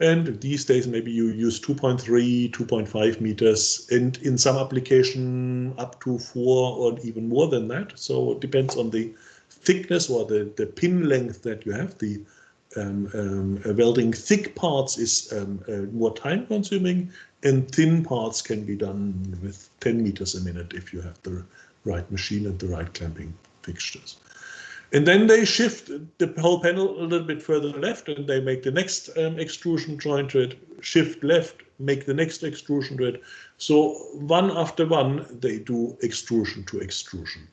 And these days, maybe you use 2.3, 2.5 meters, and in some application up to four or even more than that. So it depends on the thickness or the, the pin length that you have. The um, um, uh, welding thick parts is um, uh, more time consuming and thin parts can be done with 10 meters a minute if you have the right machine and the right clamping fixtures. And then they shift the whole panel a little bit further left and they make the next um, extrusion joint to it, shift left, make the next extrusion to it. So one after one, they do extrusion to extrusion.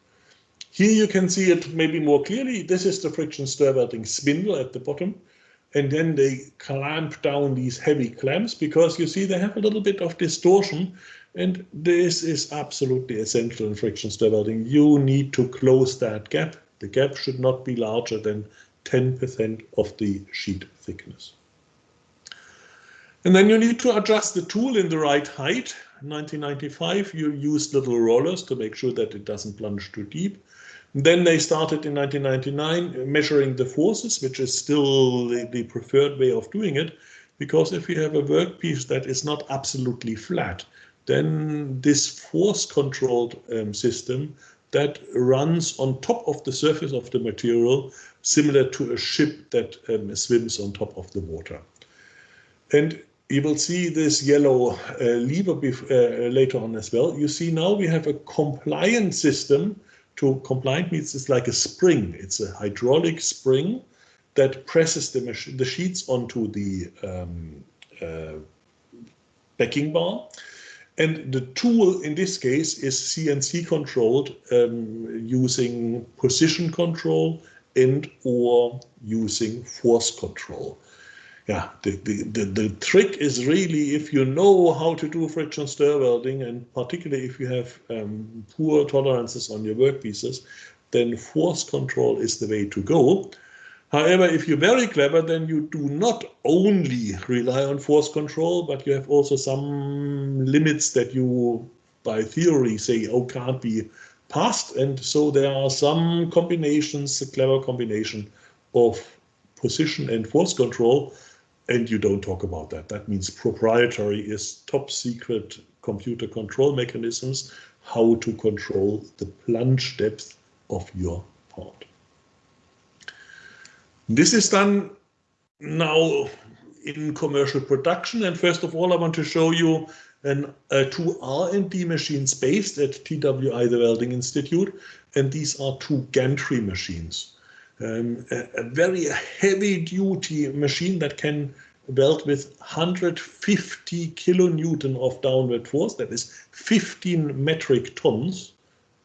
Here you can see it maybe more clearly. This is the friction stir welding spindle at the bottom. And then they clamp down these heavy clamps because you see they have a little bit of distortion. And this is absolutely essential in friction stir welding. You need to close that gap. The gap should not be larger than 10% of the sheet thickness. And then you need to adjust the tool in the right height. In 1995, you used little rollers to make sure that it doesn't plunge too deep. Then they started in 1999 measuring the forces, which is still the, the preferred way of doing it. Because if you have a workpiece that is not absolutely flat, then this force controlled um, system that runs on top of the surface of the material, similar to a ship that um, swims on top of the water. And you will see this yellow uh, lever uh, later on as well. You see now we have a compliant system. To compliant means it's like a spring. It's a hydraulic spring that presses the, the sheets onto the um, uh, backing bar. And the tool in this case is CNC controlled um, using position control and or using force control yeah, the, the, the, the, trick is really if you know how to do friction stir welding, and particularly if you have um, poor tolerances on your workpieces, then force control is the way to go. However, if you're very clever, then you do not only rely on force control, but you have also some limits that you, by theory, say, oh, can't be passed. And so there are some combinations, a clever combination of position and force control and you don't talk about that. That means proprietary is top secret computer control mechanisms, how to control the plunge depth of your part. This is done now in commercial production. And first of all, I want to show you an, uh, two R&D machines based at TWI, the Welding Institute. And these are two gantry machines um, a, a, very heavy duty machine that can weld with 150 kilonewton of downward force, that is 15 metric tons,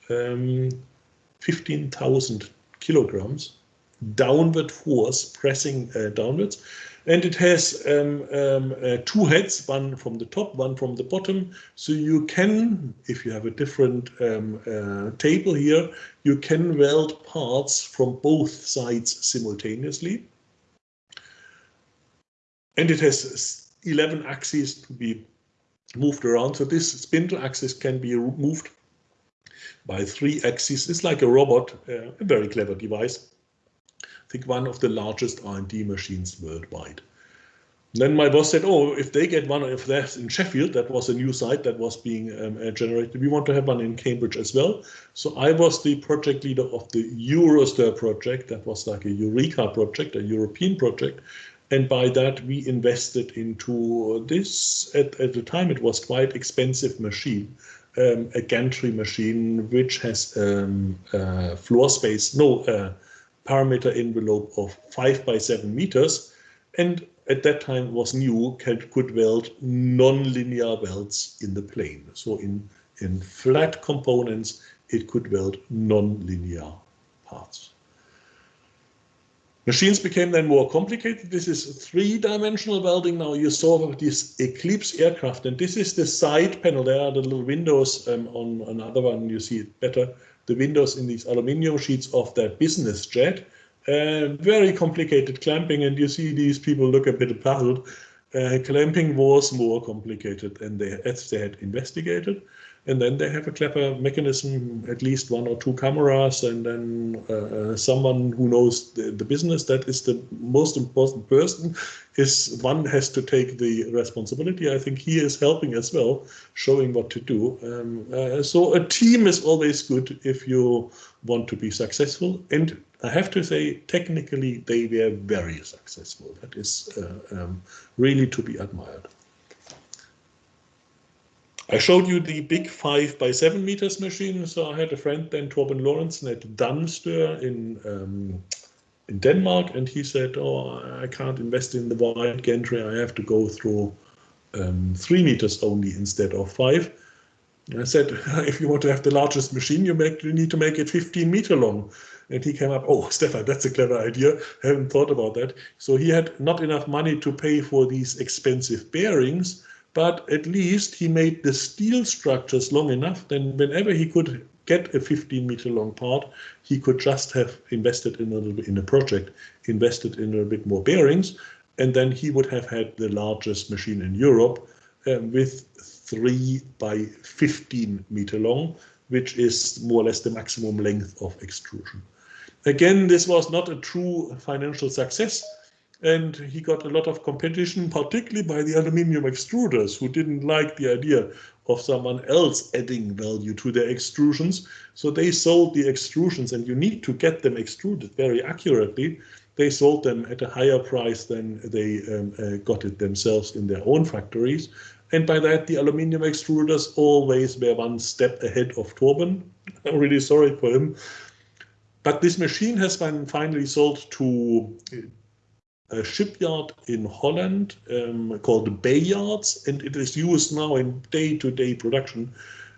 um, 15,000 kilograms downward force pressing uh, downwards and it has um, um, uh, two heads, one from the top, one from the bottom. So you can, if you have a different um, uh, table here, you can weld parts from both sides simultaneously. And it has 11 axes to be moved around. So this spindle axis can be moved by three axes. It's like a robot, uh, a very clever device think one of the largest R&D machines worldwide. then my boss said, oh, if they get one, if that's in Sheffield, that was a new site that was being um, uh, generated. We want to have one in Cambridge as well. So I was the project leader of the Eurostar project. That was like a Eureka project, a European project. And by that, we invested into this. At, at the time, it was quite expensive machine, um, a gantry machine, which has um, uh, floor space, no, uh, parameter envelope of 5 by 7 meters and at that time was new could weld non-linear welds in the plane. So in in flat components it could weld non-linear parts. Machines became then more complicated. This is three-dimensional welding. Now you saw this eclipse aircraft and this is the side panel. There are the little windows um, on another one. You see it better the windows in these aluminium sheets of that business jet. Uh, very complicated clamping, and you see these people look a bit puzzled. Uh, clamping was more complicated than they, as they had investigated. And then they have a clever mechanism, at least one or two cameras, and then uh, uh, someone who knows the, the, business. That is the most important person. Is one has to take the responsibility. I think he is helping as well, showing what to do. Um, uh, so a team is always good if you want to be successful. And I have to say, technically, they were very successful. That is uh, um, really to be admired. I showed you the big five by seven meters machine. So I had a friend then, Torben Lorentzen at DanStir in um, in Denmark, and he said, "Oh, I can't invest in the wide gantry. I have to go through um, three meters only instead of five." I said, if you want to have the largest machine, you make you need to make it 15 meter long. And he came up, oh, Stefan, that's a clever idea. Haven't thought about that. So he had not enough money to pay for these expensive bearings, but at least he made the steel structures long enough. Then whenever he could get a 15 meter long part, he could just have invested in a little bit in a project, invested in a bit more bearings, and then he would have had the largest machine in Europe um, with three by 15 meter long, which is more or less the maximum length of extrusion. Again, this was not a true financial success, and he got a lot of competition, particularly by the aluminium extruders, who didn't like the idea of someone else adding value to their extrusions. So they sold the extrusions, and you need to get them extruded very accurately. They sold them at a higher price than they um, uh, got it themselves in their own factories. And by that, the aluminium extruders always were one step ahead of Torben. I'm really sorry for him. But this machine has been finally sold to a shipyard in Holland um, called Bayards, and it is used now in day-to-day -day production.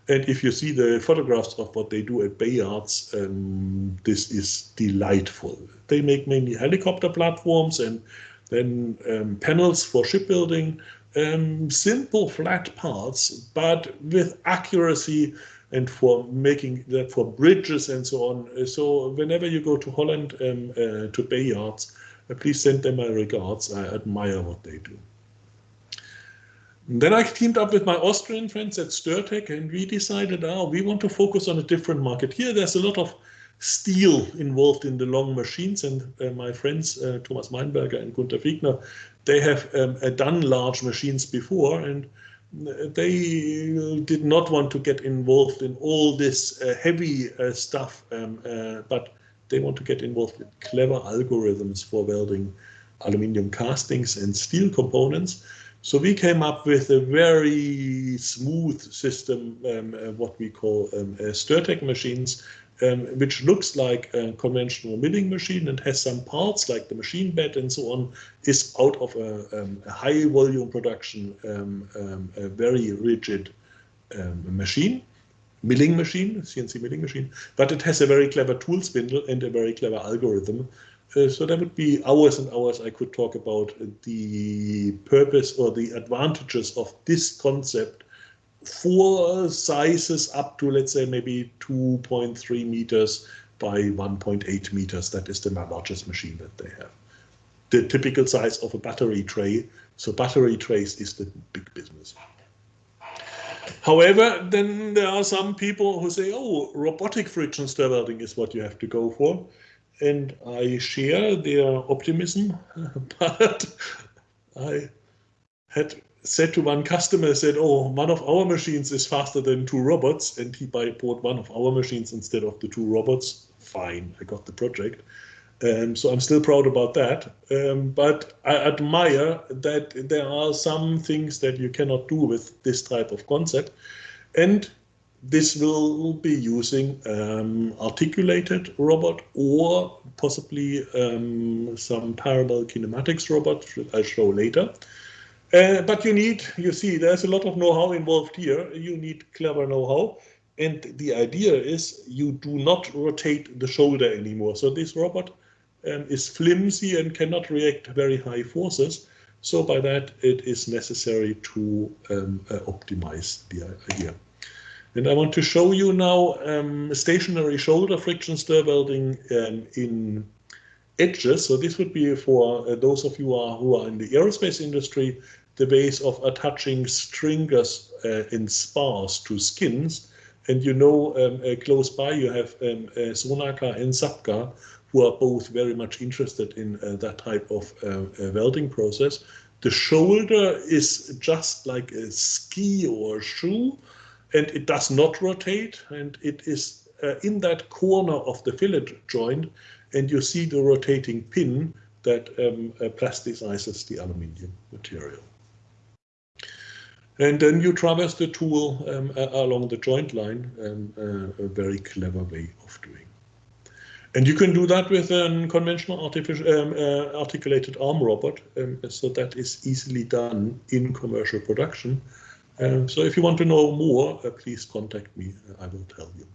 And if you see the photographs of what they do at Bayards, um, this is delightful. They make mainly helicopter platforms and then um, panels for shipbuilding, um, simple flat parts, but with accuracy and for making that for bridges and so on. So whenever you go to Holland um, uh, to Bayards, please send them my regards. I admire what they do. And then I teamed up with my Austrian friends at Stirtec and we decided, oh, we want to focus on a different market. Here there's a lot of steel involved in the long machines and uh, my friends uh, Thomas Weinberger and Gunter Fiegner, they have um, uh, done large machines before and they did not want to get involved in all this uh, heavy uh, stuff, um, uh, but they want to get involved with clever algorithms for welding aluminium castings and steel components. So we came up with a very smooth system, um, uh, what we call um, uh, machines, um, which looks like a conventional milling machine and has some parts like the machine bed and so on, is out of a, um, a high volume production, um, um a very rigid um, machine, milling machine, CNC milling machine, but it has a very clever tool spindle and a very clever algorithm. Uh, so there would be hours and hours I could talk about the purpose or the advantages of this concept four sizes up to, let's say, maybe 2.3 meters by 1.8 meters. That is the largest machine that they have. The typical size of a battery tray. So battery trays is the big business. However, then there are some people who say, oh, robotic friction stir welding is what you have to go for. And I share their optimism, but I had said to one customer, said, oh, one of our machines is faster than two robots, and he bought one of our machines instead of the two robots. Fine, I got the project. Um, so I'm still proud about that. Um, but I admire that there are some things that you cannot do with this type of concept. And this will be using um, articulated robot or possibly um, some parallel kinematics robot, I'll show later. Uh, but you need, you see, there's a lot of know-how involved here. You need clever know-how. And the idea is you do not rotate the shoulder anymore. So this robot um, is flimsy and cannot react very high forces. So by that, it is necessary to um, uh, optimize the idea. And I want to show you now um, stationary shoulder friction stir welding um, in edges. So this would be for uh, those of you who are, who are in the aerospace industry the ways of attaching stringers uh, in spars to skins. And you know, um, uh, close by you have um, uh, Sonaca and SABCA, who are both very much interested in uh, that type of uh, uh, welding process. The shoulder is just like a ski or a shoe, and it does not rotate, and it is in that corner of the fillet joint, and you see the rotating pin that um, plasticizes the aluminium material. And then you traverse the tool um, along the joint line, um, uh, a very clever way of doing. And you can do that with a conventional artificial, um, uh, articulated arm robot. Um, so that is easily done in commercial production. Um, so if you want to know more, uh, please contact me. I will tell you.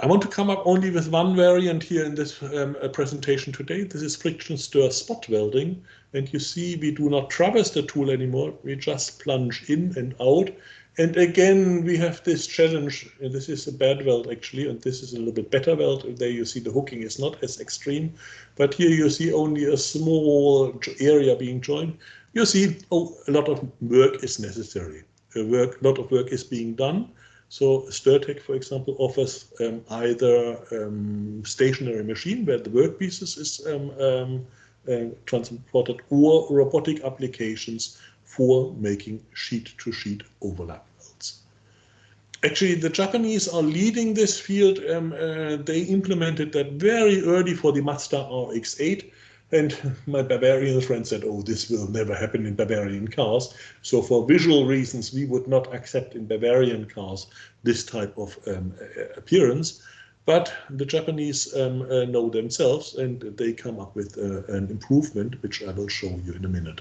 I want to come up only with one variant here in this um, uh, presentation today. This is friction stir spot welding. And you see we do not traverse the tool anymore. We just plunge in and out. And again, we have this challenge. This is a bad weld actually, and this is a little bit better weld. There you see the hooking is not as extreme, but here you see only a small area being joined. You see oh, a lot of work is necessary. A work, lot of work is being done. So Stirtec, for example, offers um, either um, stationary machine where the workpieces is um, um uh, transported or robotic applications for making sheet-to-sheet -sheet overlap welds. Actually, the Japanese are leading this field. Um, uh, they implemented that very early for the Mazda RX-8 and my Bavarian friend said, oh, this will never happen in Bavarian cars. So for visual reasons, we would not accept in Bavarian cars this type of um, appearance. But the Japanese um, uh, know themselves and they come up with uh, an improvement, which I will show you in a minute.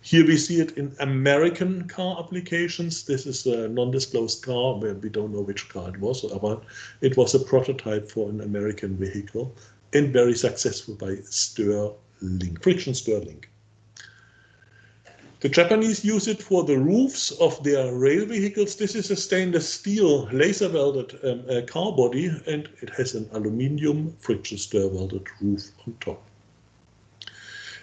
Here we see it in American car applications. This is a non-disclosed car where we don't know which car it was, but it was a prototype for an American vehicle and very successful by Stirling, friction Stirling. The Japanese use it for the roofs of their rail vehicles. This is a stainless steel laser welded um, uh, car body and it has an aluminium friction stir welded roof on top.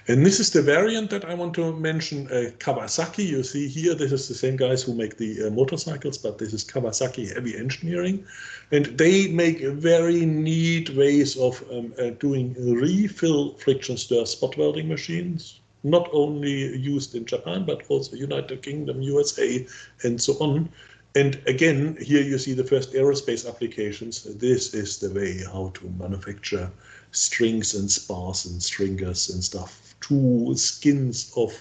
And this is the variant that I want to mention, uh, Kawasaki. You see here, this is the same guys who make the uh, motorcycles, but this is Kawasaki Heavy Engineering. And they make very neat ways of um, uh, doing refill friction stir spot welding machines, not only used in Japan, but also United Kingdom, USA, and so on. And again, here you see the first aerospace applications. This is the way how to manufacture strings and spars and stringers and stuff two skins of,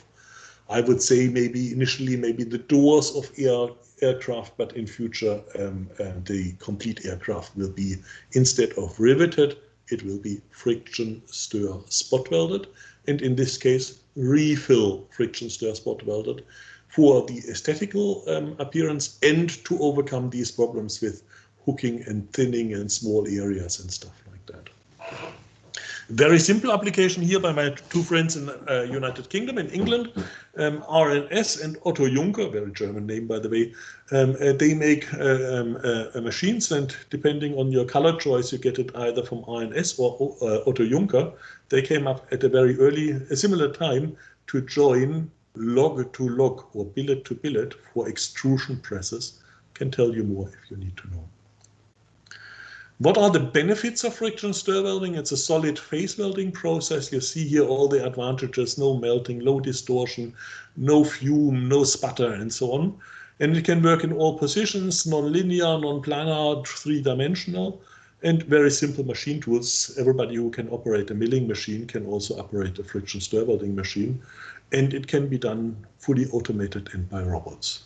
I would say maybe initially maybe the doors of air aircraft, but in future um, uh, the complete aircraft will be instead of riveted, it will be friction stir spot welded, and in this case refill friction stir spot welded for the aesthetical um, appearance and to overcome these problems with hooking and thinning and small areas and stuff like that. Very simple application here by my two friends in uh, United Kingdom, in England, um, R+S and Otto Junker, very German name by the way. Um, uh, they make uh, um, uh, machines and depending on your color choice, you get it either from R+S or uh, Otto Junker. They came up at a very early, a similar time to join log to log or billet to billet for extrusion presses. Can tell you more if you need to know. What are the benefits of friction stir welding? It's a solid phase welding process. You see here all the advantages, no melting, low distortion, no fume, no sputter, and so on. And it can work in all positions, non-linear, non-planar, three-dimensional, and very simple machine tools. Everybody who can operate a milling machine can also operate a friction stir welding machine, and it can be done fully automated and by robots.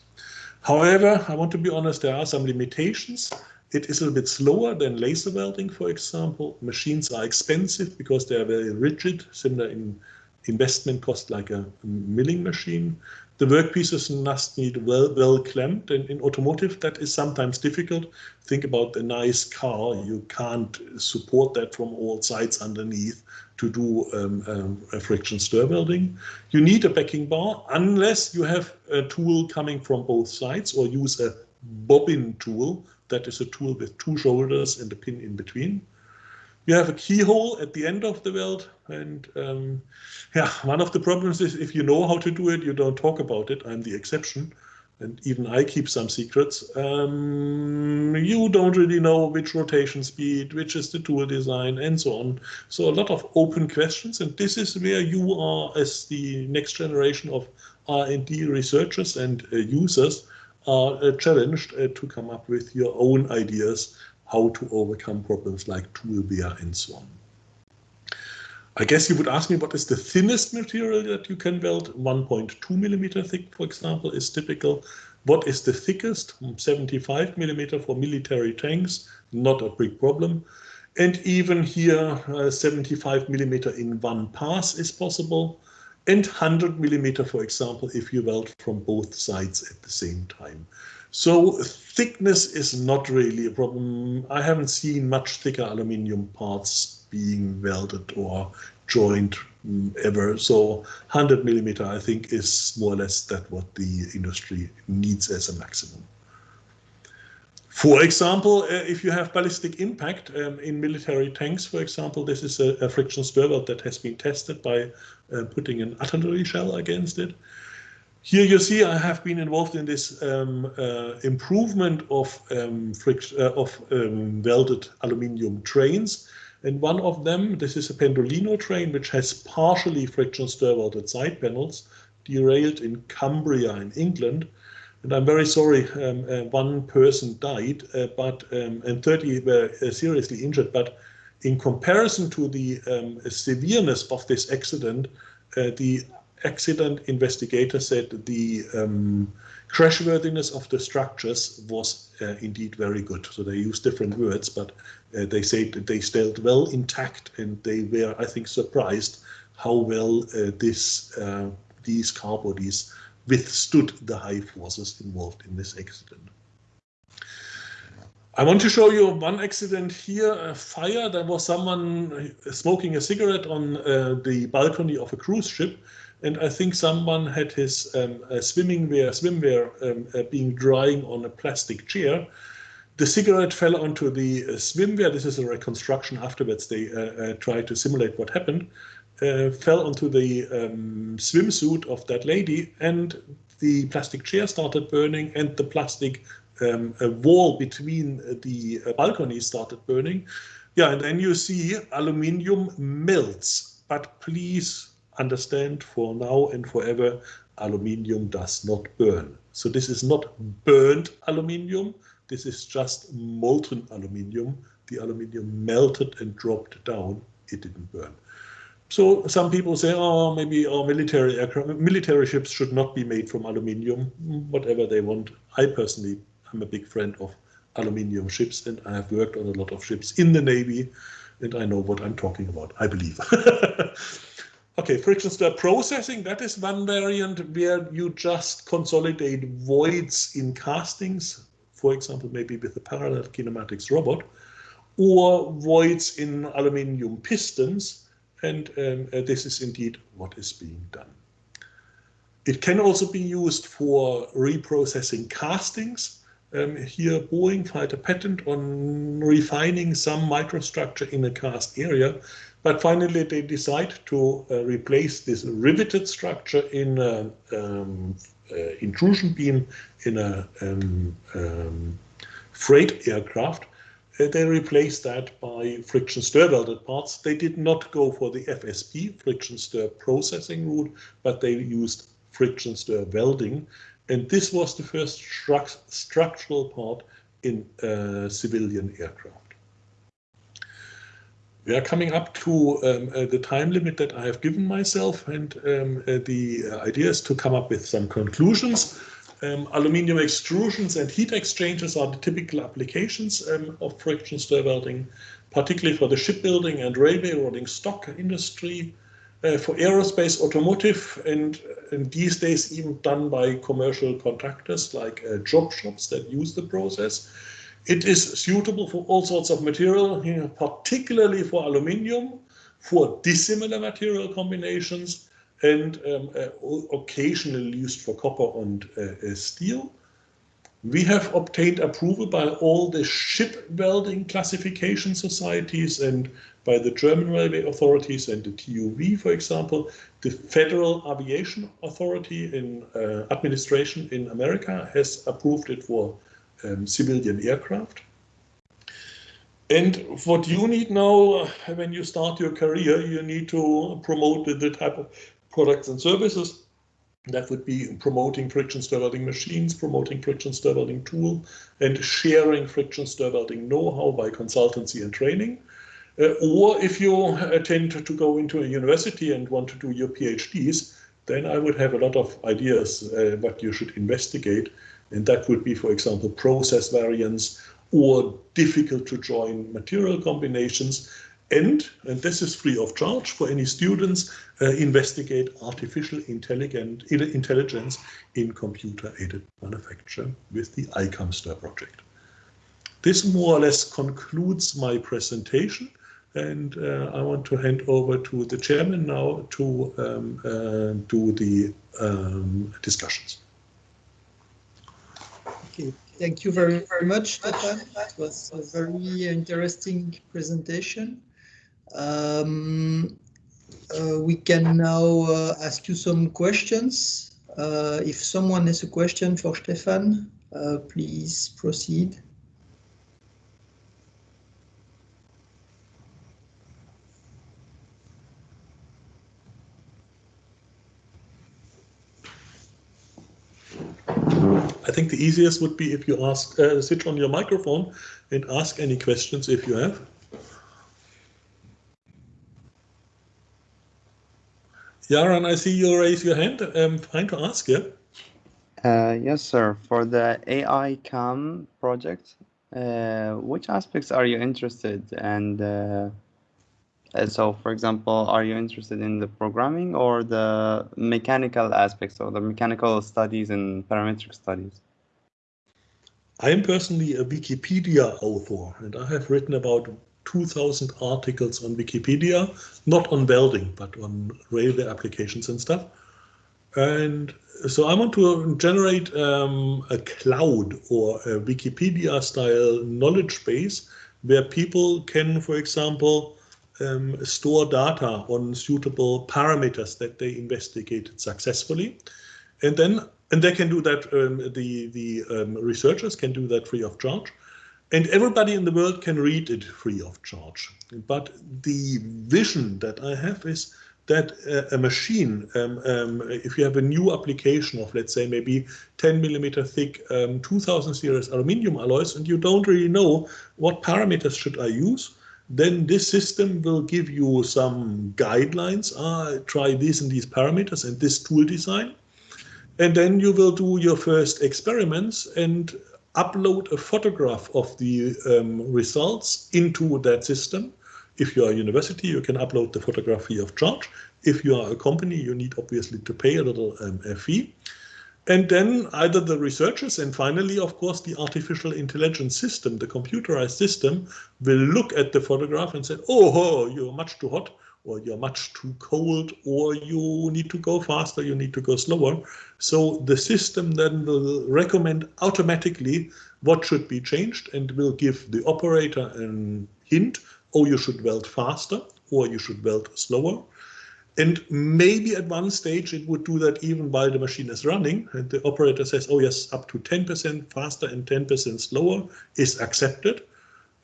However, I want to be honest, there are some limitations. It is a little bit slower than laser welding, for example. Machines are expensive because they are very rigid, similar in investment cost like a milling machine. The workpieces must need well, well clamped, and in automotive that is sometimes difficult. Think about a nice car, you can't support that from all sides underneath to do um, um, a friction stir welding. You need a backing bar unless you have a tool coming from both sides or use a bobbin tool that is a tool with two shoulders and a pin in between. You have a keyhole at the end of the weld, and um, yeah, one of the problems is if you know how to do it, you don't talk about it. I'm the exception, and even I keep some secrets. Um, you don't really know which rotation speed, which is the tool design, and so on. So a lot of open questions, and this is where you are, as the next generation of R&D researchers and uh, users, are challenged uh, to come up with your own ideas how to overcome problems like tool wear and so on. I guess you would ask me what is the thinnest material that you can weld? 1.2 millimeter thick, for example, is typical. What is the thickest? 75 millimeter for military tanks, not a big problem. And even here, uh, 75 millimeter in one pass is possible. And 100 millimeter, for example, if you weld from both sides at the same time. So thickness is not really a problem. I haven't seen much thicker aluminium parts being welded or joined mm, ever. So 100 millimeter, I think, is more or less that what the industry needs as a maximum. For example, uh, if you have ballistic impact um, in military tanks, for example, this is a, a friction stir weld that has been tested by uh, putting an artillery shell against it. Here you see I have been involved in this um, uh, improvement of, um, friction, uh, of um, welded aluminium trains. And one of them, this is a Pendolino train, which has partially friction stir welded side panels, derailed in Cumbria in England. And I'm very sorry, um, uh, one person died, uh, but um, and 30 were uh, seriously injured. But in comparison to the um, severeness of this accident, uh, the accident investigator said the um, crashworthiness of the structures was uh, indeed very good. So they used different words, but uh, they said they stayed well intact, and they were, I think, surprised how well this these car bodies withstood the high forces involved in this accident. I want to show you one accident here, a fire. There was someone smoking a cigarette on uh, the balcony of a cruise ship. And I think someone had his um, uh, swimming wear, swimwear um, uh, being drying on a plastic chair. The cigarette fell onto the uh, swimwear. This is a reconstruction afterwards. They uh, uh, tried to simulate what happened fell onto the um, swimsuit of that lady, and the plastic chair started burning, and the plastic um, wall between the uh, balconies started burning. Yeah, and then you see aluminium melts. But please understand for now and forever, aluminium does not burn. So this is not burned aluminium. This is just molten aluminium. The aluminium melted and dropped down. It didn't burn. So some people say, oh, maybe our military aircraft, military ships should not be made from aluminium, whatever they want. I personally am a big friend of aluminium ships and I have worked on a lot of ships in the Navy and I know what I'm talking about, I believe. okay, friction stir processing, that is one variant where you just consolidate voids in castings, for example, maybe with a parallel kinematics robot, or voids in aluminium pistons and um, uh, this is indeed what is being done. It can also be used for reprocessing castings. Um, here, Boeing filed a patent on refining some microstructure in a cast area, but finally they decide to uh, replace this riveted structure in an um, uh, intrusion beam in a um, um, freight aircraft they replaced that by friction stir welded parts. They did not go for the FSP, friction stir processing route, but they used friction stir welding. And this was the first stru structural part in uh, civilian aircraft. We are coming up to um, uh, the time limit that I have given myself, and um, uh, the idea is to come up with some conclusions. Um, aluminium extrusions and heat exchangers are the typical applications um, of friction stir welding, particularly for the shipbuilding and railway rolling stock industry, uh, for aerospace, automotive, and, and, these days even done by commercial contractors like uh, job shops that use the process. It is suitable for all sorts of material, you know, particularly for aluminium, for dissimilar material combinations, and um, uh, occasionally used for copper and uh, steel. We have obtained approval by all the ship welding classification societies and by the German railway authorities and the TUV, for example. The Federal Aviation Authority in uh, administration in America has approved it for um, civilian aircraft. And what you need now, when you start your career, you need to promote the type of products and services. That would be promoting friction stir welding machines, promoting friction stir welding tool, and sharing friction stir welding know-how by consultancy and training. Uh, or if you tend to go into a university and want to do your PhDs, then I would have a lot of ideas uh, what you should investigate. And that would be, for example, process variants or difficult to join material combinations and, and this is free of charge for any students, uh, investigate artificial intelligence in computer-aided manufacture with the ICAMSTER project. This more or less concludes my presentation and uh, I want to hand over to the chairman now to um, uh, do the um, discussions. Okay, thank you very, very much, Stefan. It was a very interesting presentation. Um, uh, we can now uh, ask you some questions. Uh, if someone has a question for Stefan, uh, please proceed. I think the easiest would be if you ask, uh, switch on your microphone and ask any questions if you have. Yaran, I see you raise your hand. I'm trying to ask, yeah? Uh, yes, sir. For the AI CAM project, uh, which aspects are you interested and uh, uh, so for example are you interested in the programming or the mechanical aspects or the mechanical studies and parametric studies i am personally a wikipedia author and i have written about 2000 articles on wikipedia not on welding but on railway applications and stuff and so I want to generate um, a cloud or a Wikipedia style knowledge base where people can, for example, um, store data on suitable parameters that they investigated successfully. And then, and they can do that, um, the, the um, researchers can do that free of charge. And everybody in the world can read it free of charge. But the vision that I have is that uh, a machine, um, um, if you have a new application of, let's say, maybe 10 millimeter thick um, 2000 series aluminium alloys, and you don't really know what parameters should I use, then this system will give you some guidelines. Ah, try these and these parameters and this tool design. And then you will do your first experiments and upload a photograph of the um, results into that system. If you are a university, you can upload the photography of charge. If you are a company, you need obviously to pay a little um, fee. And then either the researchers and finally, of course, the artificial intelligence system, the computerized system, will look at the photograph and say, oh, you're much too hot, or you're much too cold, or you need to go faster, you need to go slower. So the system then will recommend automatically what should be changed and will give the operator a hint, oh, you should weld faster, or you should weld slower. And maybe at one stage it would do that even while the machine is running. And the operator says, oh yes, up to 10% faster and 10% slower is accepted.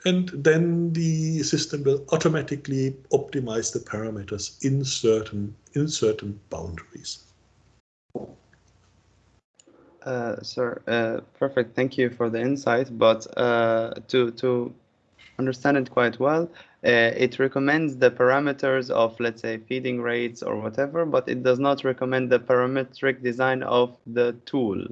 And then the system will automatically optimize the parameters in certain, in certain boundaries. Uh, sir, uh, perfect. Thank you for the insight. But uh, to to understand it quite well, uh, it recommends the parameters of, let's say, feeding rates or whatever, but it does not recommend the parametric design of the tool.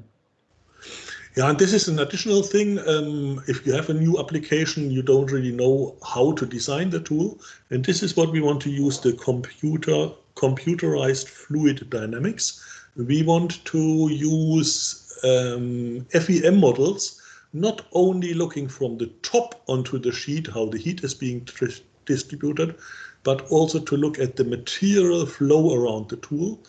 Yeah, and this is an additional thing. Um, if you have a new application, you don't really know how to design the tool. And this is what we want to use the computer computerized fluid dynamics. We want to use um, FEM models not only looking from the top onto the sheet, how the heat is being distributed, but also to look at the material flow around the tool.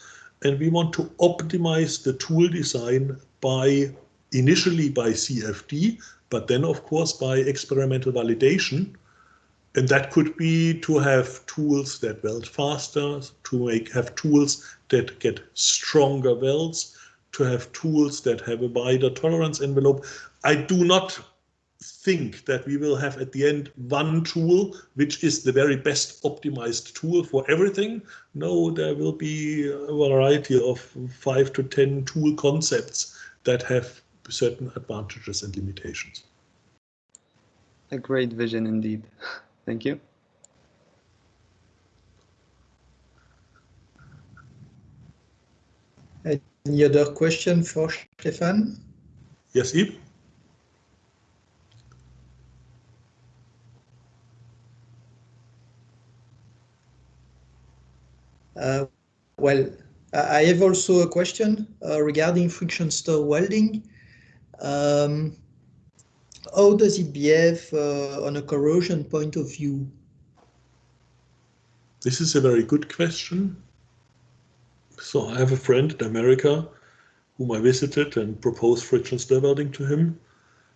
And we want to optimize the tool design by initially by CFD, but then of course by experimental validation. And that could be to have tools that weld faster, to make have tools that get stronger welds, to have tools that have a wider tolerance envelope. I do not think that we will have at the end one tool which is the very best optimized tool for everything. No, there will be a variety of five to 10 tool concepts that have certain advantages and limitations. A great vision indeed. Thank you. Any other question for Stefan? Yes, Yves? Uh, well, I have also a question uh, regarding friction stir welding. Um, how does it behave uh, on a corrosion point of view? This is a very good question. So I have a friend in America whom I visited and proposed friction stir welding to him.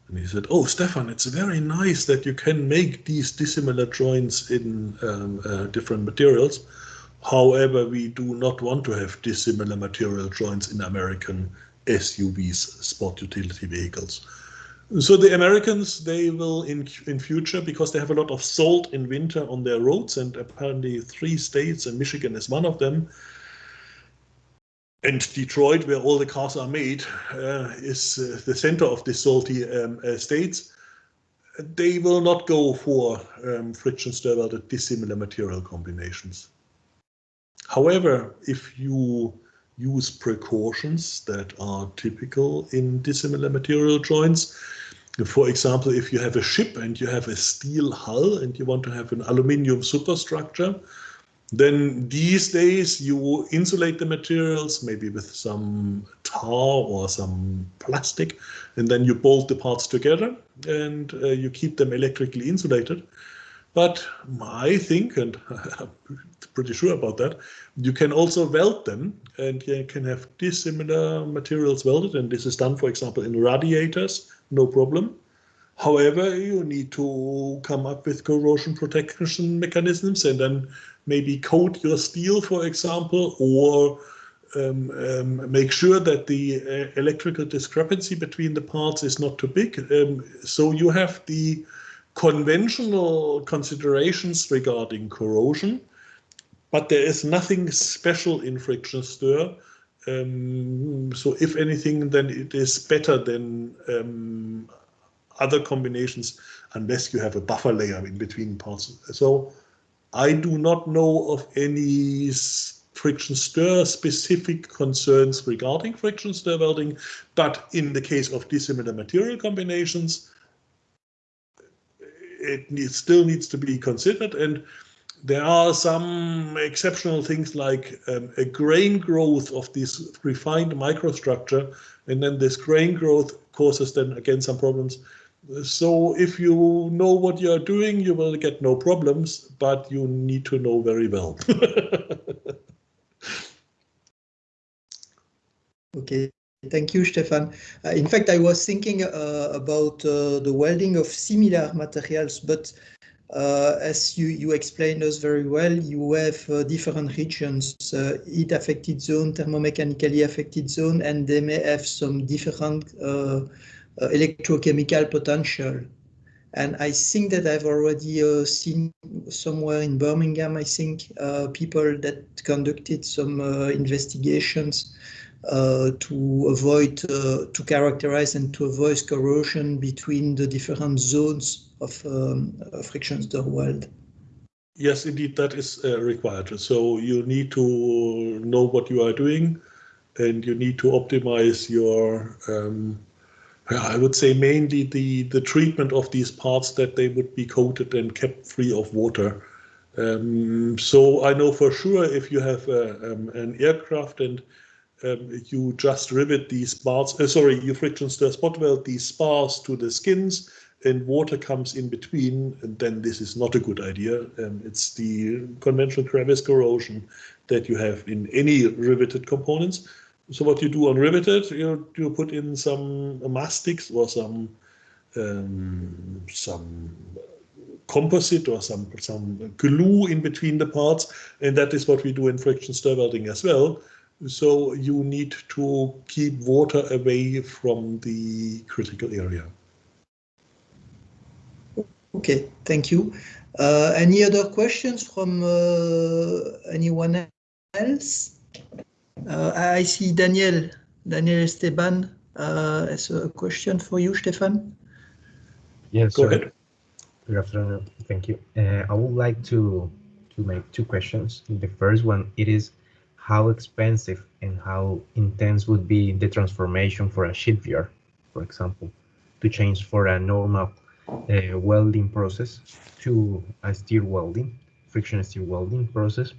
And he said, oh, Stefan, it's very nice that you can make these dissimilar joints in um, uh, different materials. However, we do not want to have dissimilar material joints in American SUVs, sport utility vehicles. So the Americans, they will in in future because they have a lot of salt in winter on their roads, and apparently three states, and Michigan is one of them, and Detroit, where all the cars are made, uh, is uh, the center of the salty um, uh, states. They will not go for um, friction stir welded dissimilar material combinations. However, if you use precautions that are typical in dissimilar material joints, for example, if you have a ship and you have a steel hull and you want to have an aluminium superstructure, then these days you insulate the materials, maybe with some tar or some plastic, and then you bolt the parts together and uh, you keep them electrically insulated. But I think, and I'm pretty sure about that, you can also weld them and you can have dissimilar materials welded. And this is done, for example, in radiators, no problem. However, you need to come up with corrosion protection mechanisms and then maybe coat your steel, for example, or um, um, make sure that the uh, electrical discrepancy between the parts is not too big. Um, so you have the conventional considerations regarding corrosion, but there is nothing special in friction stir. Um, so if anything, then it is better than um, other combinations unless you have a buffer layer in between parts. So I do not know of any friction stir specific concerns regarding friction stir welding, but in the case of dissimilar material combinations, it still needs to be considered. And there are some exceptional things like um, a grain growth of this refined microstructure, and then this grain growth causes then again some problems so if you know what you're doing, you will get no problems, but you need to know very well. okay, thank you, Stefan. Uh, in fact, I was thinking uh, about uh, the welding of similar materials, but uh, as you, you explained us very well, you have uh, different regions, heat affected zone, thermomechanically affected zone, and they may have some different uh, electrochemical potential. And I think that I've already uh, seen somewhere in Birmingham, I think, uh, people that conducted some investigations uh, to avoid, uh, to characterize and to avoid corrosion between the different zones of um, friction stir weld. Yes, indeed, that is uh, required. So you need to know what you are doing and you need to optimize your um, I would say mainly the, the treatment of these parts that they would be coated and kept free of water. Um, so I know for sure if you have a, um, an aircraft and um, you just rivet these parts, uh, sorry, you friction stir spot weld these spars to the skins and water comes in between, and then this is not a good idea. Um, it's the conventional crevice corrosion that you have in any riveted components. So what you do on riveted, you you put in some mastics or some um, some composite or some some glue in between the parts, and that is what we do in friction stir welding as well. So you need to keep water away from the critical area. Okay, thank you. Uh, any other questions from uh, anyone else? Uh, I see Daniel, Daniel Esteban uh, has a question for you, Stefan. Yes, go ahead. Good afternoon. Thank you. Uh, I would like to to make two questions. The first one, it is how expensive and how intense would be the transformation for a shipyard, for example, to change for a normal uh, welding process to a steel welding, friction steel welding process.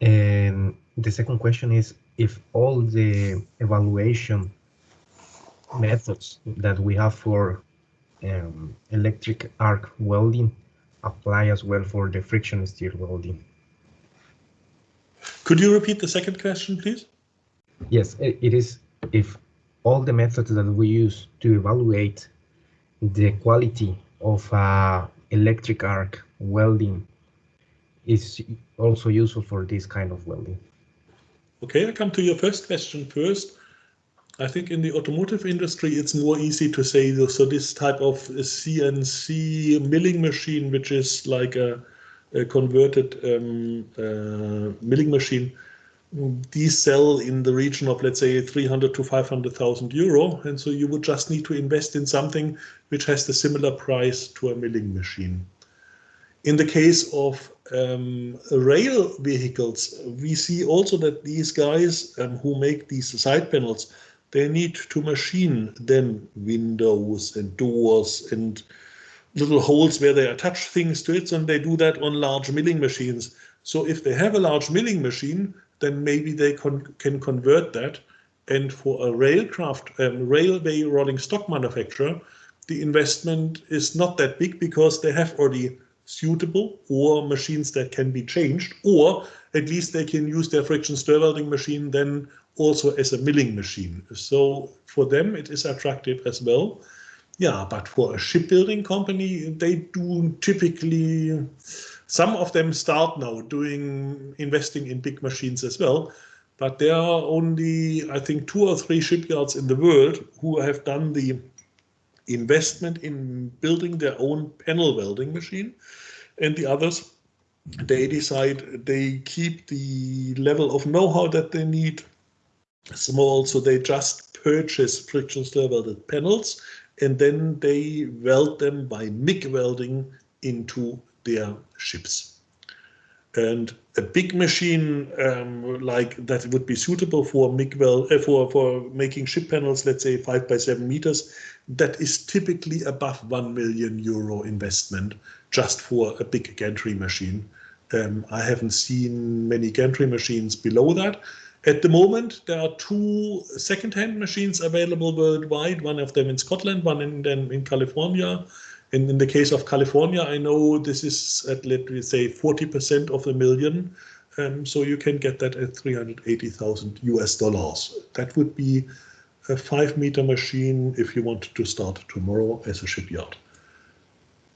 And the second question is if all the evaluation methods that we have for um, electric arc welding apply as well for the friction steel welding. Could you repeat the second question, please? Yes, it is if all the methods that we use to evaluate the quality of uh, electric arc welding is also useful for this kind of welding. Okay, I come to your first question first. I think in the automotive industry, it's more easy to say, so this type of CNC milling machine, which is like a, a converted um, uh, milling machine, these sell in the region of, let's say, 300 to 500,000 euro. And so you would just need to invest in something which has the similar price to a milling machine. In the case of um, rail vehicles, we see also that these guys um, who make these side panels, they need to machine then windows and doors and little holes where they attach things to it, and they do that on large milling machines. So if they have a large milling machine, then maybe they con can convert that. And for a railcraft, um, railway rolling stock manufacturer, the investment is not that big because they have already suitable or machines that can be changed, or at least they can use their friction stir welding machine then also as a milling machine. So for them, it is attractive as well. Yeah, but for a shipbuilding company, they do typically, some of them start now doing investing in big machines as well. But there are only, I think, two or three shipyards in the world who have done the investment in building their own panel welding machine. And the others, they decide they keep the level of know-how that they need small, so they just purchase friction stir welded panels and then they weld them by MIG welding into their ships. And a big machine um, like that would be suitable for MIG weld, uh, for, for making ship panels, let's say five by seven meters, that is typically above 1 million euro investment just for a big gantry machine. Um, I haven't seen many gantry machines below that. At the moment, there are two second-hand machines available worldwide, one of them in Scotland, one in, in California. And in the case of California, I know this is at, let me say, 40% of a million. Um, so you can get that at 380,000 US dollars. That would be a five meter machine if you want to start tomorrow as a shipyard.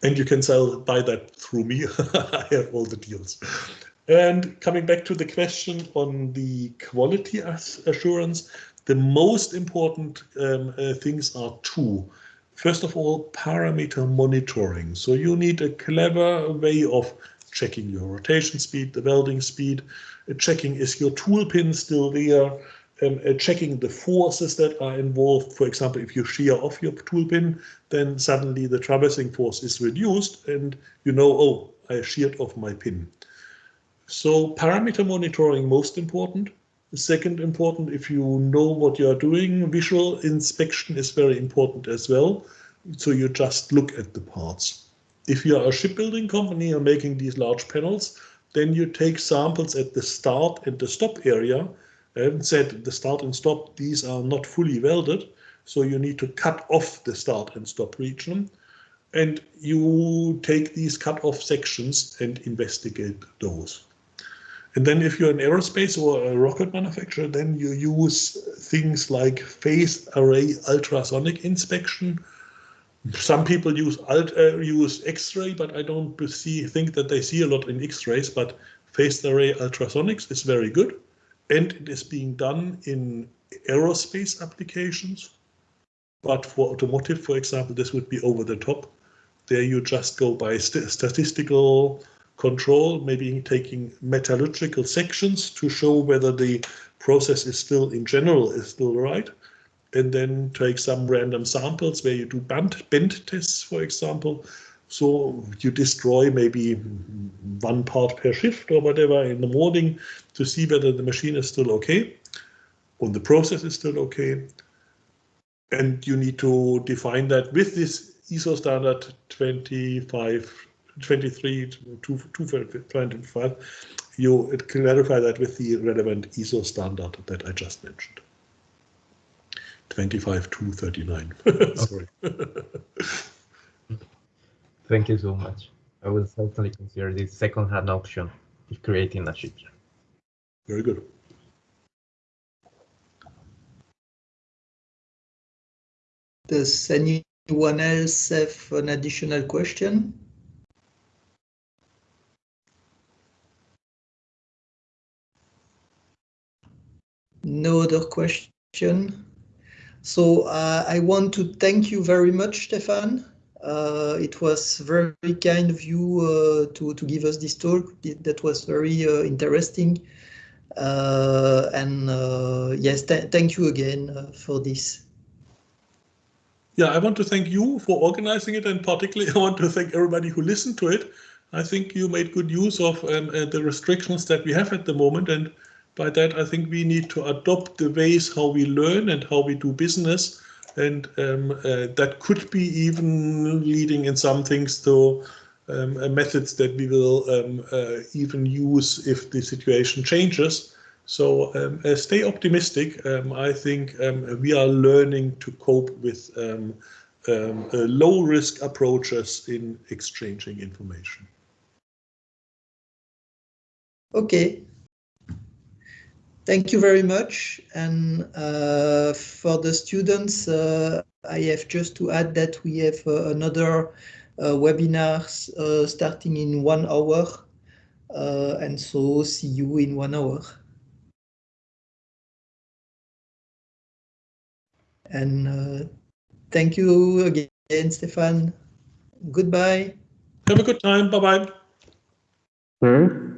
And you can sell, buy that through me. I have all the deals. And coming back to the question on the quality assurance, the most important um, uh, things are two. First of all, parameter monitoring. So you need a clever way of checking your rotation speed, the welding speed, uh, checking is your tool pin still there, um, uh, checking the forces that are involved. For example, if you shear off your tool pin, then suddenly the traversing force is reduced and you know, oh, I sheared off my pin. So parameter monitoring most important. Second important, if you know what you are doing, visual inspection is very important as well. So you just look at the parts. If you are a shipbuilding company and making these large panels, then you take samples at the start and the stop area and said the start and stop, these are not fully welded. So you need to cut off the start and stop region. And you take these cut off sections and investigate those. And then if you're an aerospace or a rocket manufacturer, then you use things like phased array ultrasonic inspection. Some people use alt, uh, use X-ray, but I don't see think that they see a lot in X-rays. But phased array ultrasonics is very good, and it is being done in aerospace applications. But for automotive, for example, this would be over the top. There you just go by st statistical control, maybe taking metallurgical sections to show whether the process is still in general is still right. And then take some random samples where you do bend, tests, for example. So you destroy maybe one part per shift or whatever in the morning to see whether the machine is still okay or the process is still okay. And you need to define that with this ISO standard 25 23 to 225, you clarify that with the relevant ISO standard that I just mentioned. 25239. Sorry. Thank you so much. I will certainly consider this second-hand option if creating a ship. Very good. Does anyone else have an additional question? No other question. So uh, I want to thank you very much, Stefan. Uh, it was very kind of you uh, to, to give us this talk. That was very uh, interesting. Uh, and uh, yes, th thank you again for this. Yeah, I want to thank you for organizing it and particularly I want to thank everybody who listened to it. I think you made good use of um, the restrictions that we have at the moment and by that, I think we need to adopt the ways how we learn and how we do business. And um, uh, that could be even leading in some things to um, methods that we will um, uh, even use if the situation changes. So um, uh, stay optimistic. Um, I think um, we are learning to cope with uh, low risk approaches in exchanging information. Okay, Thank you very much. And uh, for the students, uh, I have just to add that we have uh, another uh, webinar uh, starting in one hour. Uh, and so see you in one hour. And thank you again, Stefan. Goodbye. Have a good time. Bye-bye. Hmm?